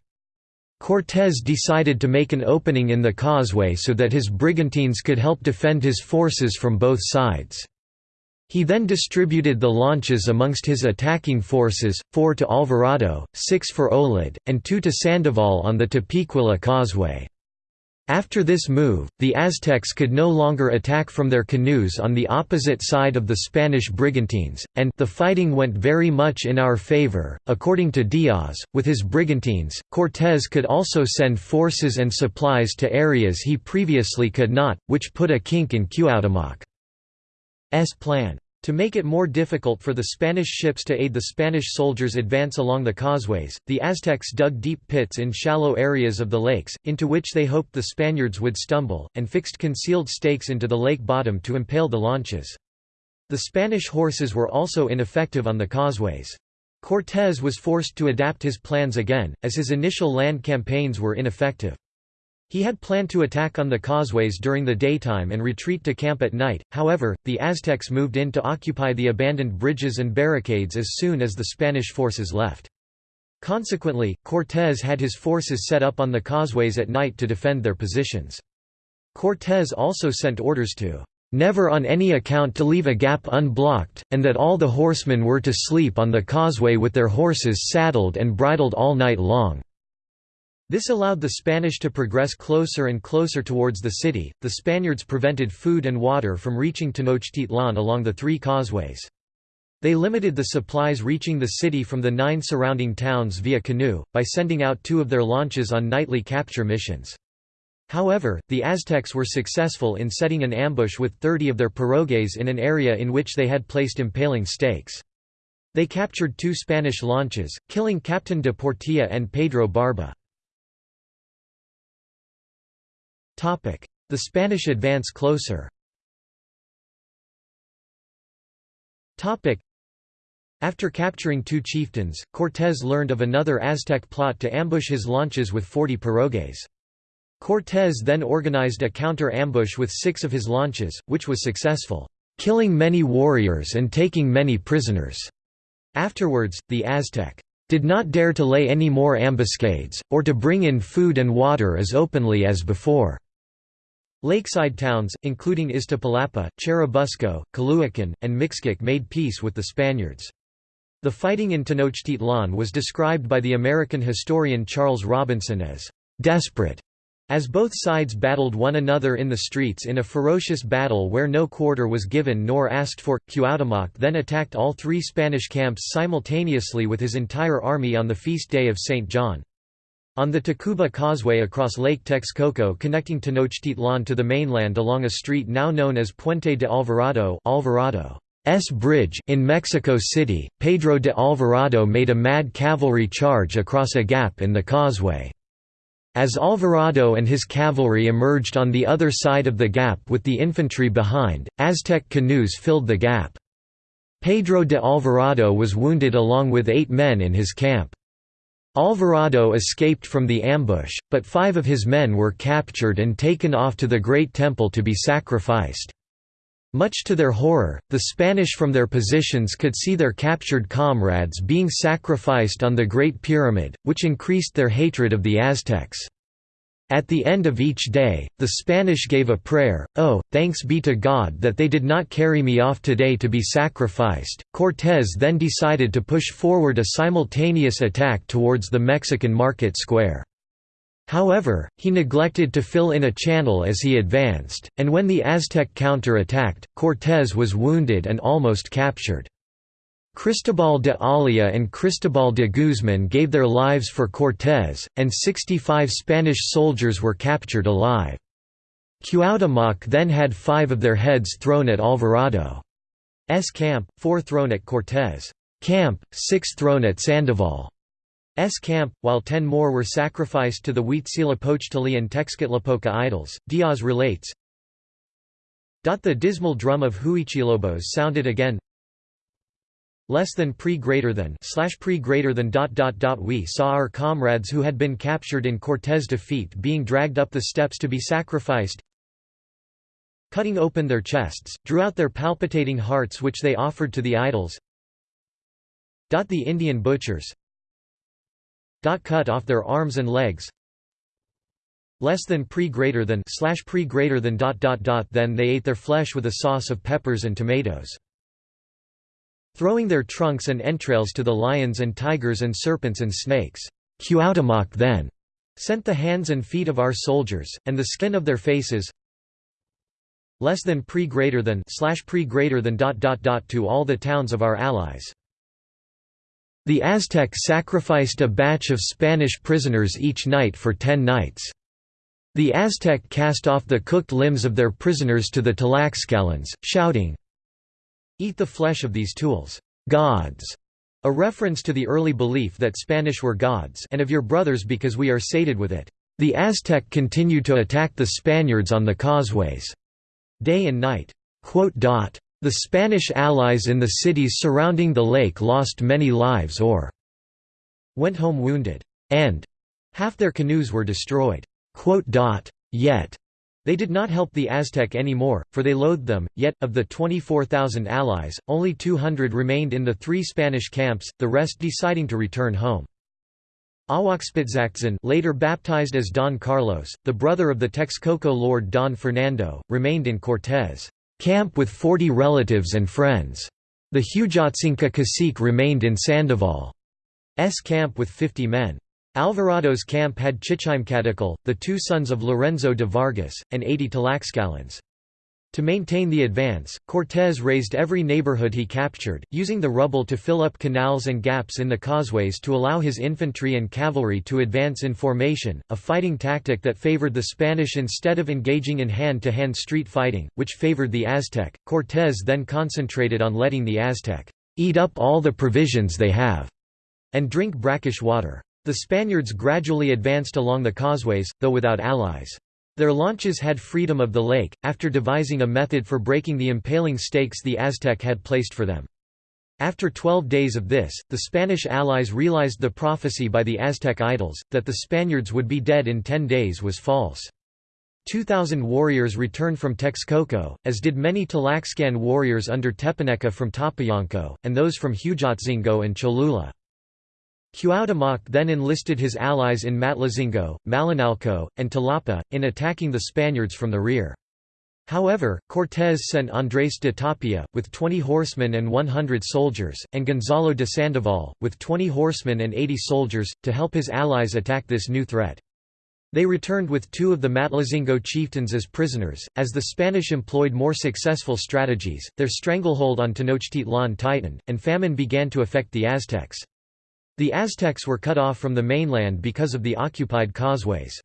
Cortés decided to make an opening in the causeway so that his brigantines could help defend his forces from both sides. He then distributed the launches amongst his attacking forces, four to Alvarado, six for Olid, and two to Sandoval on the Tepeaquilla causeway. After this move, the Aztecs could no longer attack from their canoes on the opposite side of the Spanish brigantines, and the fighting went very much in our favor. According to Diaz, with his brigantines, Cortés could also send forces and supplies to areas he previously could not, which put a kink in Cuauhtémoc's plan. To make it more difficult for the Spanish ships to aid the Spanish soldiers advance along the causeways, the Aztecs dug deep pits in shallow areas of the lakes, into which they hoped the Spaniards would stumble, and fixed concealed stakes into the lake bottom to impale the launches. The Spanish horses were also ineffective on the causeways. Cortés was forced to adapt his plans again, as his initial land campaigns were ineffective. He had planned to attack on the causeways during the daytime and retreat to camp at night, however, the Aztecs moved in to occupy the abandoned bridges and barricades as soon as the Spanish forces left. Consequently, Cortés had his forces set up on the causeways at night to defend their positions. Cortés also sent orders to never on any account to leave a gap unblocked, and that all the horsemen were to sleep on the causeway with their horses saddled and bridled all night long. This allowed the Spanish to progress closer and closer towards the city. The Spaniards prevented food and water from reaching Tenochtitlan along the three causeways. They limited the supplies reaching the city from the nine surrounding towns via canoe, by sending out two of their launches on nightly capture missions. However, the Aztecs were successful in setting an ambush with 30 of their pirogues in an area in which they had placed impaling stakes. They captured two Spanish launches, killing Captain de Portilla and Pedro Barba. The Spanish advance closer after capturing two chieftains, Cortés learned of another Aztec plot to ambush his launches with 40 pirogues. Cortés then organized a counter-ambush with six of his launches, which was successful, killing many warriors and taking many prisoners. Afterwards, the Aztec did not dare to lay any more ambuscades, or to bring in food and water as openly as before. Lakeside towns, including Iztapalapa, Churubusco, Culhuacan, and Mixquic made peace with the Spaniards. The fighting in Tenochtitlan was described by the American historian Charles Robinson as «desperate», as both sides battled one another in the streets in a ferocious battle where no quarter was given nor asked for. Cuauhtémoc then attacked all three Spanish camps simultaneously with his entire army on the feast day of St. John. On the Tacuba Causeway across Lake Texcoco connecting Tenochtitlan to the mainland along a street now known as Puente de Alvarado Alvarado's Bridge in Mexico City, Pedro de Alvarado made a mad cavalry charge across a gap in the causeway. As Alvarado and his cavalry emerged on the other side of the gap with the infantry behind, Aztec canoes filled the gap. Pedro de Alvarado was wounded along with eight men in his camp. Alvarado escaped from the ambush, but five of his men were captured and taken off to the Great Temple to be sacrificed. Much to their horror, the Spanish from their positions could see their captured comrades being sacrificed on the Great Pyramid, which increased their hatred of the Aztecs. At the end of each day, the Spanish gave a prayer, Oh, thanks be to God that they did not carry me off today to be sacrificed. Cortés then decided to push forward a simultaneous attack towards the Mexican market square. However, he neglected to fill in a channel as he advanced, and when the Aztec counter-attacked, Cortés was wounded and almost captured. Cristobal de Olea and Cristobal de Guzman gave their lives for Cortés, and 65 Spanish soldiers were captured alive. Cuauhtémoc then had five of their heads thrown at Alvarado's camp, four thrown at Cortés' camp, six thrown at Sandoval's camp, while ten more were sacrificed to the Huitzilopochtli and Tezcatlipoca idols. Diaz relates, The dismal drum of Huichilobos sounded again, less than pre greater than slash pre greater than dot dot dot. We saw our comrades who had been captured in Cortés defeat being dragged up the steps to be sacrificed cutting open their chests drew out their palpitating hearts which they offered to the idols dot the Indian butchers dot cut off their arms and legs less than pre greater than slash pre greater than dot dot dot. Then they ate their flesh with a sauce of peppers and tomatoes throwing their trunks and entrails to the lions and tigers and serpents and snakes. Cuauhtémoc then sent the hands and feet of our soldiers, and the skin of their faces less than pre greater than slash pre greater than dot dot dot to all the towns of our allies. The Aztec sacrificed a batch of Spanish prisoners each night for ten nights. The Aztec cast off the cooked limbs of their prisoners to the Tlaxcalans, shouting, Eat the flesh of these tools, gods, a reference to the early belief that Spanish were gods and of your brothers because we are sated with it. The Aztec continued to attack the Spaniards on the causeways, day and night. The Spanish allies in the cities surrounding the lake lost many lives or went home wounded, and half their canoes were destroyed. Yet, they did not help the Aztec anymore, for they loathed them, yet, of the 24,000 allies, only 200 remained in the three Spanish camps, the rest deciding to return home. Ahuaxpitzactzin later baptized as Don Carlos, the brother of the Texcoco lord Don Fernando, remained in Cortés' camp with 40 relatives and friends. The Huejotzinco cacique remained in Sandoval's camp with 50 men. Alvarado's camp had Chichimecatecle, the two sons of Lorenzo de Vargas, and 80 Tlaxcalans. To maintain the advance, Cortés razed every neighborhood he captured, using the rubble to fill up canals and gaps in the causeways to allow his infantry and cavalry to advance in formation, a fighting tactic that favored the Spanish instead of engaging in hand-to-hand -hand street fighting, which favored the Aztec. Cortés then concentrated on letting the Aztec eat up all the provisions they have and drink brackish water. The Spaniards gradually advanced along the causeways, though without allies. Their launches had freedom of the lake, after devising a method for breaking the impaling stakes the Aztec had placed for them. After twelve days of this, the Spanish allies realized the prophecy by the Aztec idols, that the Spaniards would be dead in ten days was false. Two thousand warriors returned from Texcoco, as did many Tlaxcan warriors under Tepaneca from Topoyanco, and those from Huejotzingo and Cholula. Cuauhtémoc then enlisted his allies in Matlazingo, Malinalco, and Talapa, in attacking the Spaniards from the rear. However, Cortés sent Andrés de Tapia, with 20 horsemen and 100 soldiers, and Gonzalo de Sandoval, with 20 horsemen and 80 soldiers, to help his allies attack this new threat. They returned with two of the Matlazingo chieftains as prisoners. As the Spanish employed more successful strategies, their stranglehold on Tenochtitlan tightened, and famine began to affect the Aztecs. The Aztecs were cut off from the mainland because of the occupied causeways.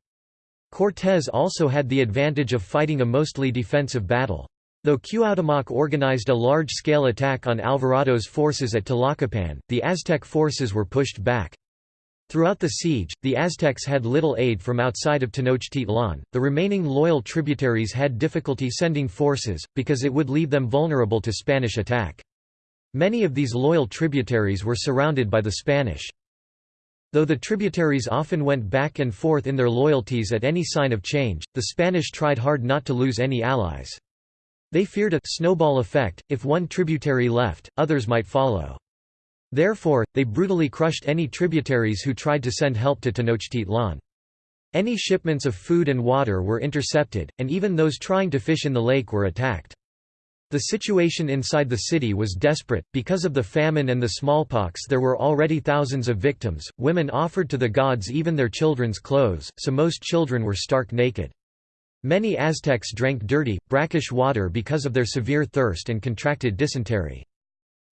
Cortés also had the advantage of fighting a mostly defensive battle. Though Cuauhtémoc organized a large-scale attack on Alvarado's forces at Tlacopan, the Aztec forces were pushed back. Throughout the siege, the Aztecs had little aid from outside of Tenochtitlan. The remaining loyal tributaries had difficulty sending forces, because it would leave them vulnerable to Spanish attack. Many of these loyal tributaries were surrounded by the Spanish. Though the tributaries often went back and forth in their loyalties at any sign of change, the Spanish tried hard not to lose any allies. They feared a snowball effect, if one tributary left, others might follow. Therefore, they brutally crushed any tributaries who tried to send help to Tenochtitlan. Any shipments of food and water were intercepted, and even those trying to fish in the lake were attacked. The situation inside the city was desperate, because of the famine and the smallpox there were already thousands of victims, women offered to the gods even their children's clothes, so most children were stark naked. Many Aztecs drank dirty, brackish water because of their severe thirst and contracted dysentery.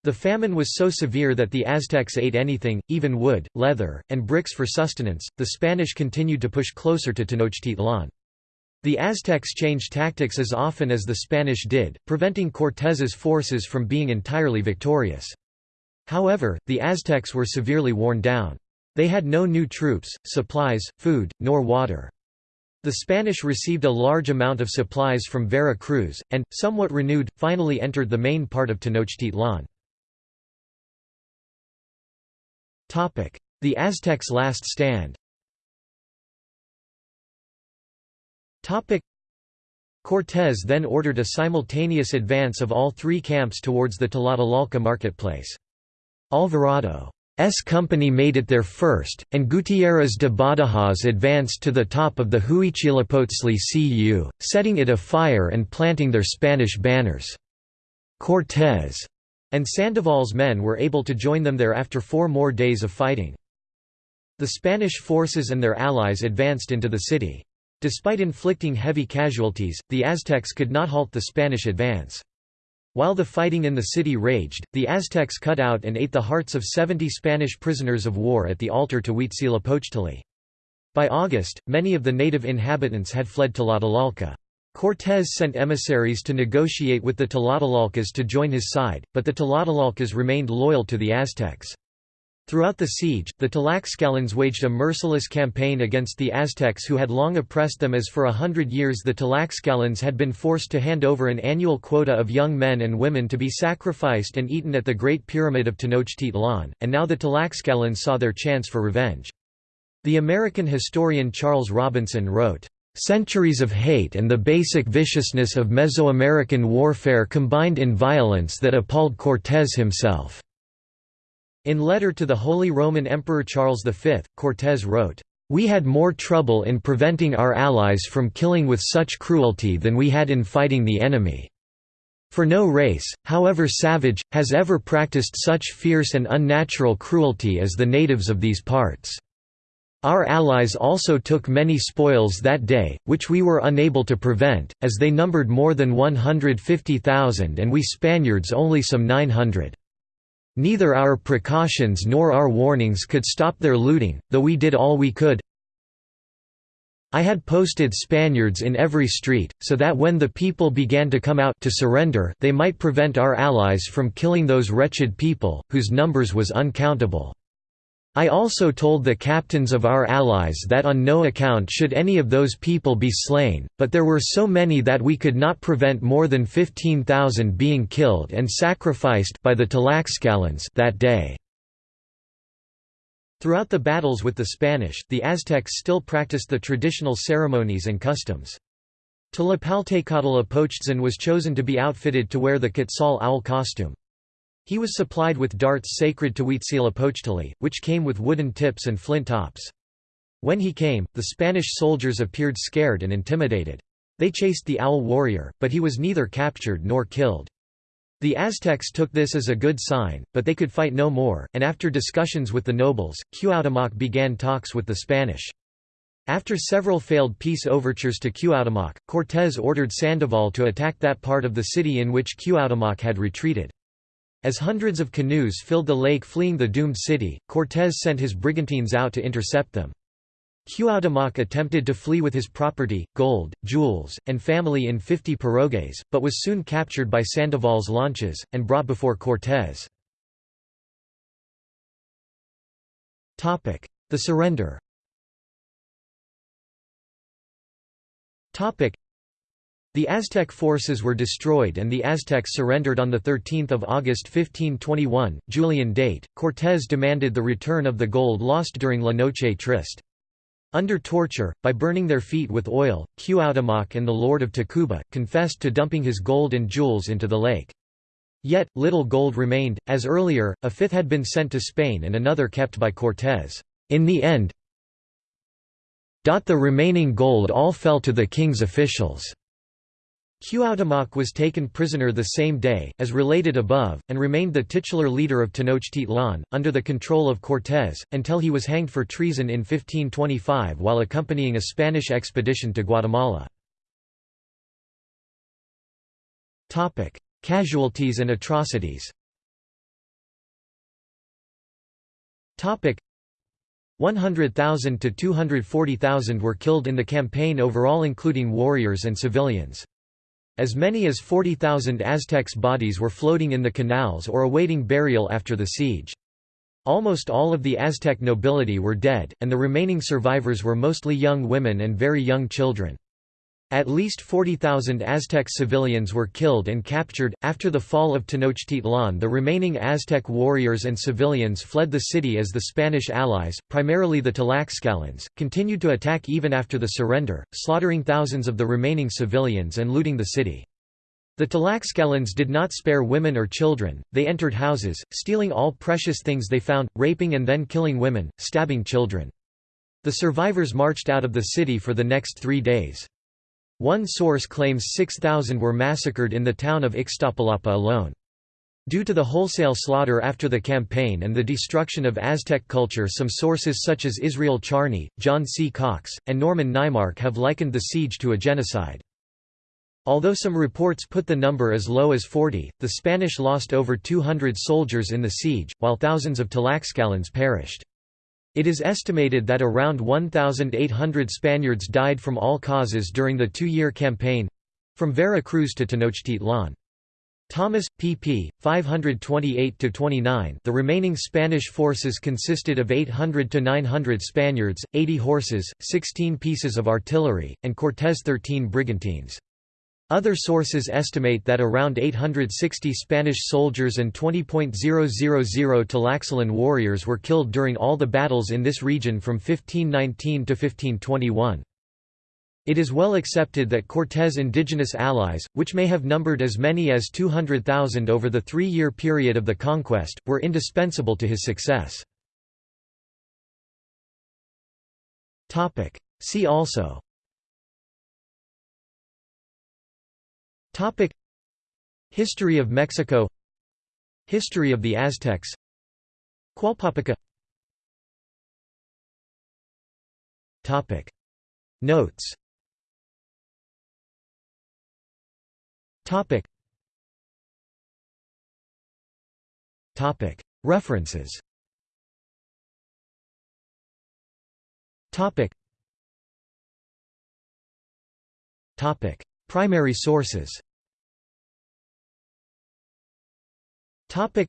The famine was so severe that the Aztecs ate anything, even wood, leather, and bricks for sustenance. The Spanish continued to push closer to Tenochtitlan. The Aztecs changed tactics as often as the Spanish did, preventing Cortés's forces from being entirely victorious. However, the Aztecs were severely worn down. They had no new troops, supplies, food, nor water. The Spanish received a large amount of supplies from Vera Cruz, and, somewhat renewed, finally entered the main part of Tenochtitlan. The Aztecs' last stand Cortés then ordered a simultaneous advance of all three camps towards the Tlatelolco marketplace. Alvarado's company made it there first, and Gutiérrez de Badajoz advanced to the top of the Huichilopochtli cu, setting it afire and planting their Spanish banners. Cortés and Sandoval's men were able to join them there after four more days of fighting. The Spanish forces and their allies advanced into the city. Despite inflicting heavy casualties, the Aztecs could not halt the Spanish advance. While the fighting in the city raged, the Aztecs cut out and ate the hearts of 70 Spanish prisoners of war at the altar to Huitzilopochtli. By August, many of the native inhabitants had fled to Tlatelolco. Cortés sent emissaries to negotiate with the Tlatelolcas to join his side, but the Tlatelolcas remained loyal to the Aztecs. Throughout the siege, the Tlaxcalans waged a merciless campaign against the Aztecs who had long oppressed them as for a hundred years the Tlaxcalans had been forced to hand over an annual quota of young men and women to be sacrificed and eaten at the Great Pyramid of Tenochtitlan, and now the Tlaxcalans saw their chance for revenge. The American historian Charles Robinson wrote, Centuries of hate and the basic viciousness of Mesoamerican warfare combined in violence that appalled Cortés himself." In letter to the Holy Roman Emperor Charles V, Cortés wrote, "...we had more trouble in preventing our allies from killing with such cruelty than we had in fighting the enemy. For no race, however savage, has ever practiced such fierce and unnatural cruelty as the natives of these parts." Our allies also took many spoils that day, which we were unable to prevent, as they numbered more than 150,000 and we Spaniards only some 900. Neither our precautions nor our warnings could stop their looting, though we did all we could. I had posted Spaniards in every street, so that when the people began to come out to surrender they might prevent our allies from killing those wretched people, whose numbers was uncountable. I also told the captains of our allies that on no account should any of those people be slain, but there were so many that we could not prevent more than 15,000 being killed and sacrificed by the Tlaxcalans that day. Throughout the battles with the Spanish, the Aztecs still practiced the traditional ceremonies and customs. Tlaxcaltecatl was chosen to be outfitted to wear the Quetzal owl costume. He was supplied with darts sacred to Huitzilopochtli, which came with wooden tips and flint tops. When he came, the Spanish soldiers appeared scared and intimidated. They chased the owl warrior, but he was neither captured nor killed. The Aztecs took this as a good sign, but they could fight no more, and after discussions with the nobles, Cuauhtémoc began talks with the Spanish. After several failed peace overtures to Cuauhtémoc, Cortés ordered Sandoval to attack that part of the city in which Cuauhtémoc had retreated. As hundreds of canoes filled the lake fleeing the doomed city, Cortés sent his brigantines out to intercept them. Cuauhtémoc attempted to flee with his property, gold, jewels, and family in 50 pirogues, but was soon captured by Sandoval's launches, and brought before Cortés. The surrender the Aztec forces were destroyed and the Aztecs surrendered on 13 August 1521, Julian date. Cortés demanded the return of the gold lost during La Noche Triste. Under torture, by burning their feet with oil, Cuauhtémoc and the Lord of Tacuba, confessed to dumping his gold and jewels into the lake. Yet, little gold remained, as earlier, a fifth had been sent to Spain and another kept by Cortés. In the end, the remaining gold all fell to the king's officials. Cuauhtémoc was taken prisoner the same day, as related above, and remained the titular leader of Tenochtitlan, under the control of Cortés, until he was hanged for treason in 1525 while accompanying a Spanish expedition to Guatemala. Casualties and atrocities Topic 100,000 to 240,000 were killed in the campaign overall including warriors and civilians. As many as 40,000 Aztecs' bodies were floating in the canals or awaiting burial after the siege. Almost all of the Aztec nobility were dead, and the remaining survivors were mostly young women and very young children. At least 40,000 Aztec civilians were killed and captured. After the fall of Tenochtitlan, the remaining Aztec warriors and civilians fled the city as the Spanish allies, primarily the Tlaxcalans, continued to attack even after the surrender, slaughtering thousands of the remaining civilians and looting the city. The Tlaxcalans did not spare women or children, they entered houses, stealing all precious things they found, raping and then killing women, stabbing children. The survivors marched out of the city for the next three days. One source claims 6,000 were massacred in the town of Ixtapalapa alone. Due to the wholesale slaughter after the campaign and the destruction of Aztec culture some sources such as Israel Charny, John C. Cox, and Norman Naimark have likened the siege to a genocide. Although some reports put the number as low as 40, the Spanish lost over 200 soldiers in the siege, while thousands of Tlaxcalans perished. It is estimated that around 1,800 Spaniards died from all causes during the two-year campaign—from Vera Cruz to Tenochtitlan. Thomas, pp. 528–29 The remaining Spanish forces consisted of 800 to 900 Spaniards, 80 horses, 16 pieces of artillery, and Cortés 13 brigantines. Other sources estimate that around 860 Spanish soldiers and 20.000 Tlaxcalan warriors were killed during all the battles in this region from 1519 to 1521. It is well accepted that Cortés' indigenous allies, which may have numbered as many as 200,000 over the three-year period of the conquest, were indispensable to his success. See also Topic. History of Mexico. History of the Aztecs. Qualpapaca Topic. Notes. Topic. Topic. References. Topic. Topic. Primary sources Topic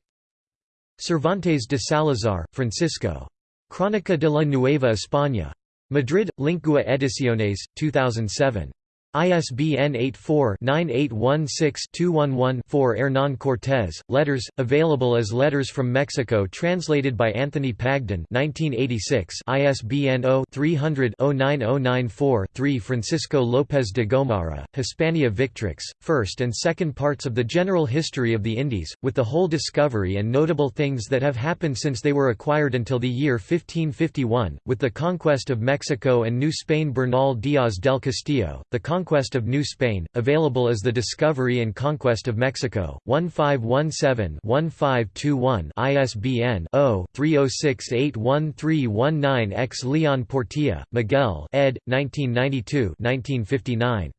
Cervantes de Salazar, Francisco. Crónica de la Nueva España. Madrid, Lingua Ediciones, 2007. ISBN 84-9816-211-4 Hernán Cortés, Letters, available as Letters from Mexico translated by Anthony Pagden 1986 ISBN 0-300-09094-3 Francisco López de Gomara, Hispania Victrix, First and Second Parts of the General History of the Indies, with the whole discovery and notable things that have happened since they were acquired until the year 1551, with the conquest of Mexico and New Spain Bernal Díaz del Castillo, the Conquest of New Spain, available as The Discovery and Conquest of Mexico, 1517-1521 ISBN 0-30681319-X Leon Portilla, Miguel ed. 1992 1959.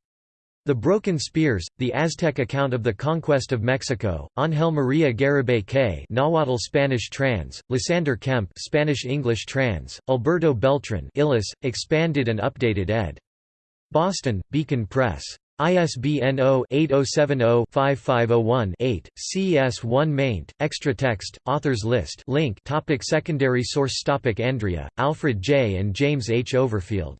The Broken Spears, The Aztec Account of the Conquest of Mexico, Ángel María Garibay K Nahuatl Spanish trans, Lysander Kemp Spanish-English trans, Alberto Beltran Illes, expanded and updated ed. Boston, Beacon Press. ISBN 0-8070-5501-8, CS1 maint, extra text, authors list link topic Secondary source topic Andrea, Alfred J. and James H. Overfield.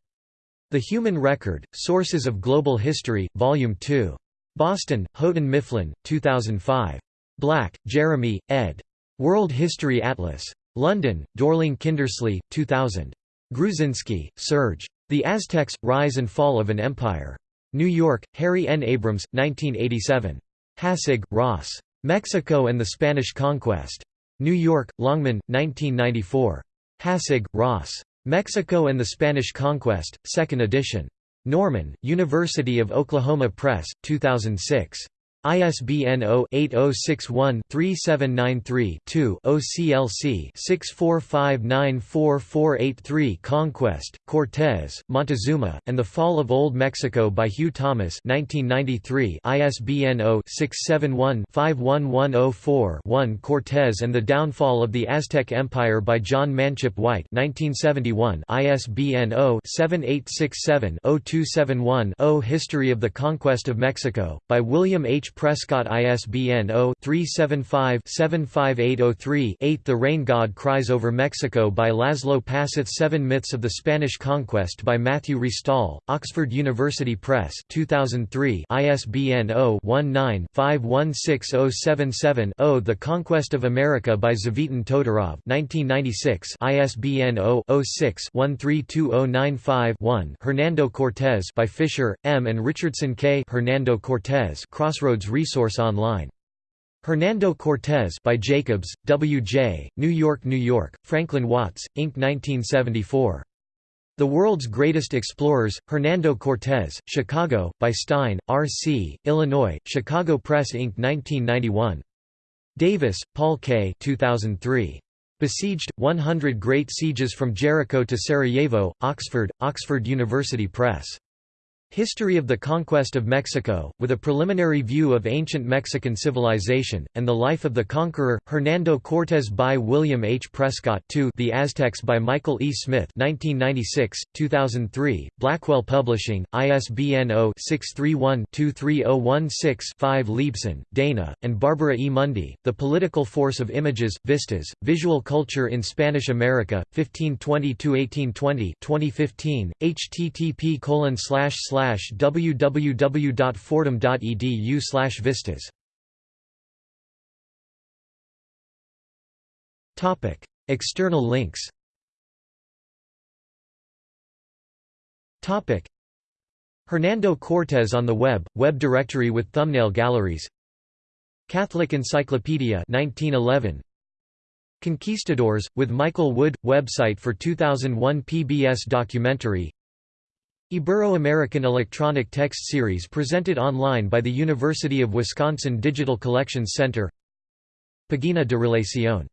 The Human Record, Sources of Global History, Volume 2. Boston, Houghton Mifflin, 2005. Black, Jeremy, ed. World History Atlas. London, Dorling Kindersley, 2000. Gruzinski, Serge. The Aztecs, Rise and Fall of an Empire. New York, Harry N. Abrams, 1987. Hassig, Ross. Mexico and the Spanish Conquest. New York, Longman, 1994. Hassig, Ross. Mexico and the Spanish Conquest, 2nd edition. Norman, University of Oklahoma Press, 2006. ISBN 0-8061-3793-2 OCLC 645944483 Conquest, Cortés, Montezuma, and the Fall of Old Mexico by Hugh Thomas 1993 ISBN 0-671-51104-1 Cortés and the Downfall of the Aztec Empire by John Manchip White 1971 ISBN 0-7867-0271-0 History of the Conquest of Mexico, by William H. Prescott ISBN 0-375-75803-8 The Rain God Cries Over Mexico by Laszlo Passuth Seven Myths of the Spanish Conquest by Matthew Restall, Oxford University Press 2003 ISBN 0-19-516077-0 The Conquest of America by Tzvetan Todorov 1996 ISBN 0-06-132095-1 Hernando Cortez by Fisher, M. and Richardson K. Hernando Cortez Crossroads Resource Online. Hernando Cortez by Jacobs, W. J., New York, New York, Franklin Watts, Inc. 1974. The World's Greatest Explorers, Hernando Cortez, Chicago, by Stein, R. C., Illinois, Chicago Press Inc. 1991. Davis, Paul K. 2003. Besieged, 100 Great Sieges from Jericho to Sarajevo, Oxford, Oxford University Press. History of the Conquest of Mexico, with a preliminary view of ancient Mexican civilization, and the life of the conqueror, Hernando Cortés by William H. Prescott 2 The Aztecs by Michael E. Smith 1996, 2003, Blackwell Publishing, ISBN 0-631-23016-5 Leibsohn, Dana, and Barbara E. Mundy, The Political Force of Images, Vistas, Visual Culture in Spanish America, 1520–1820 2015, http colon slash slash www.fordham.edu slash vistas. Topic: External links. Topic: Hernando Cortez on the web, web directory with thumbnail galleries. Catholic Encyclopedia 1911 Conquistadors, with Michael Wood, website for 2001 PBS documentary Ibero-American Electronic Text Series presented online by the University of Wisconsin Digital Collections Center Pagina de Relación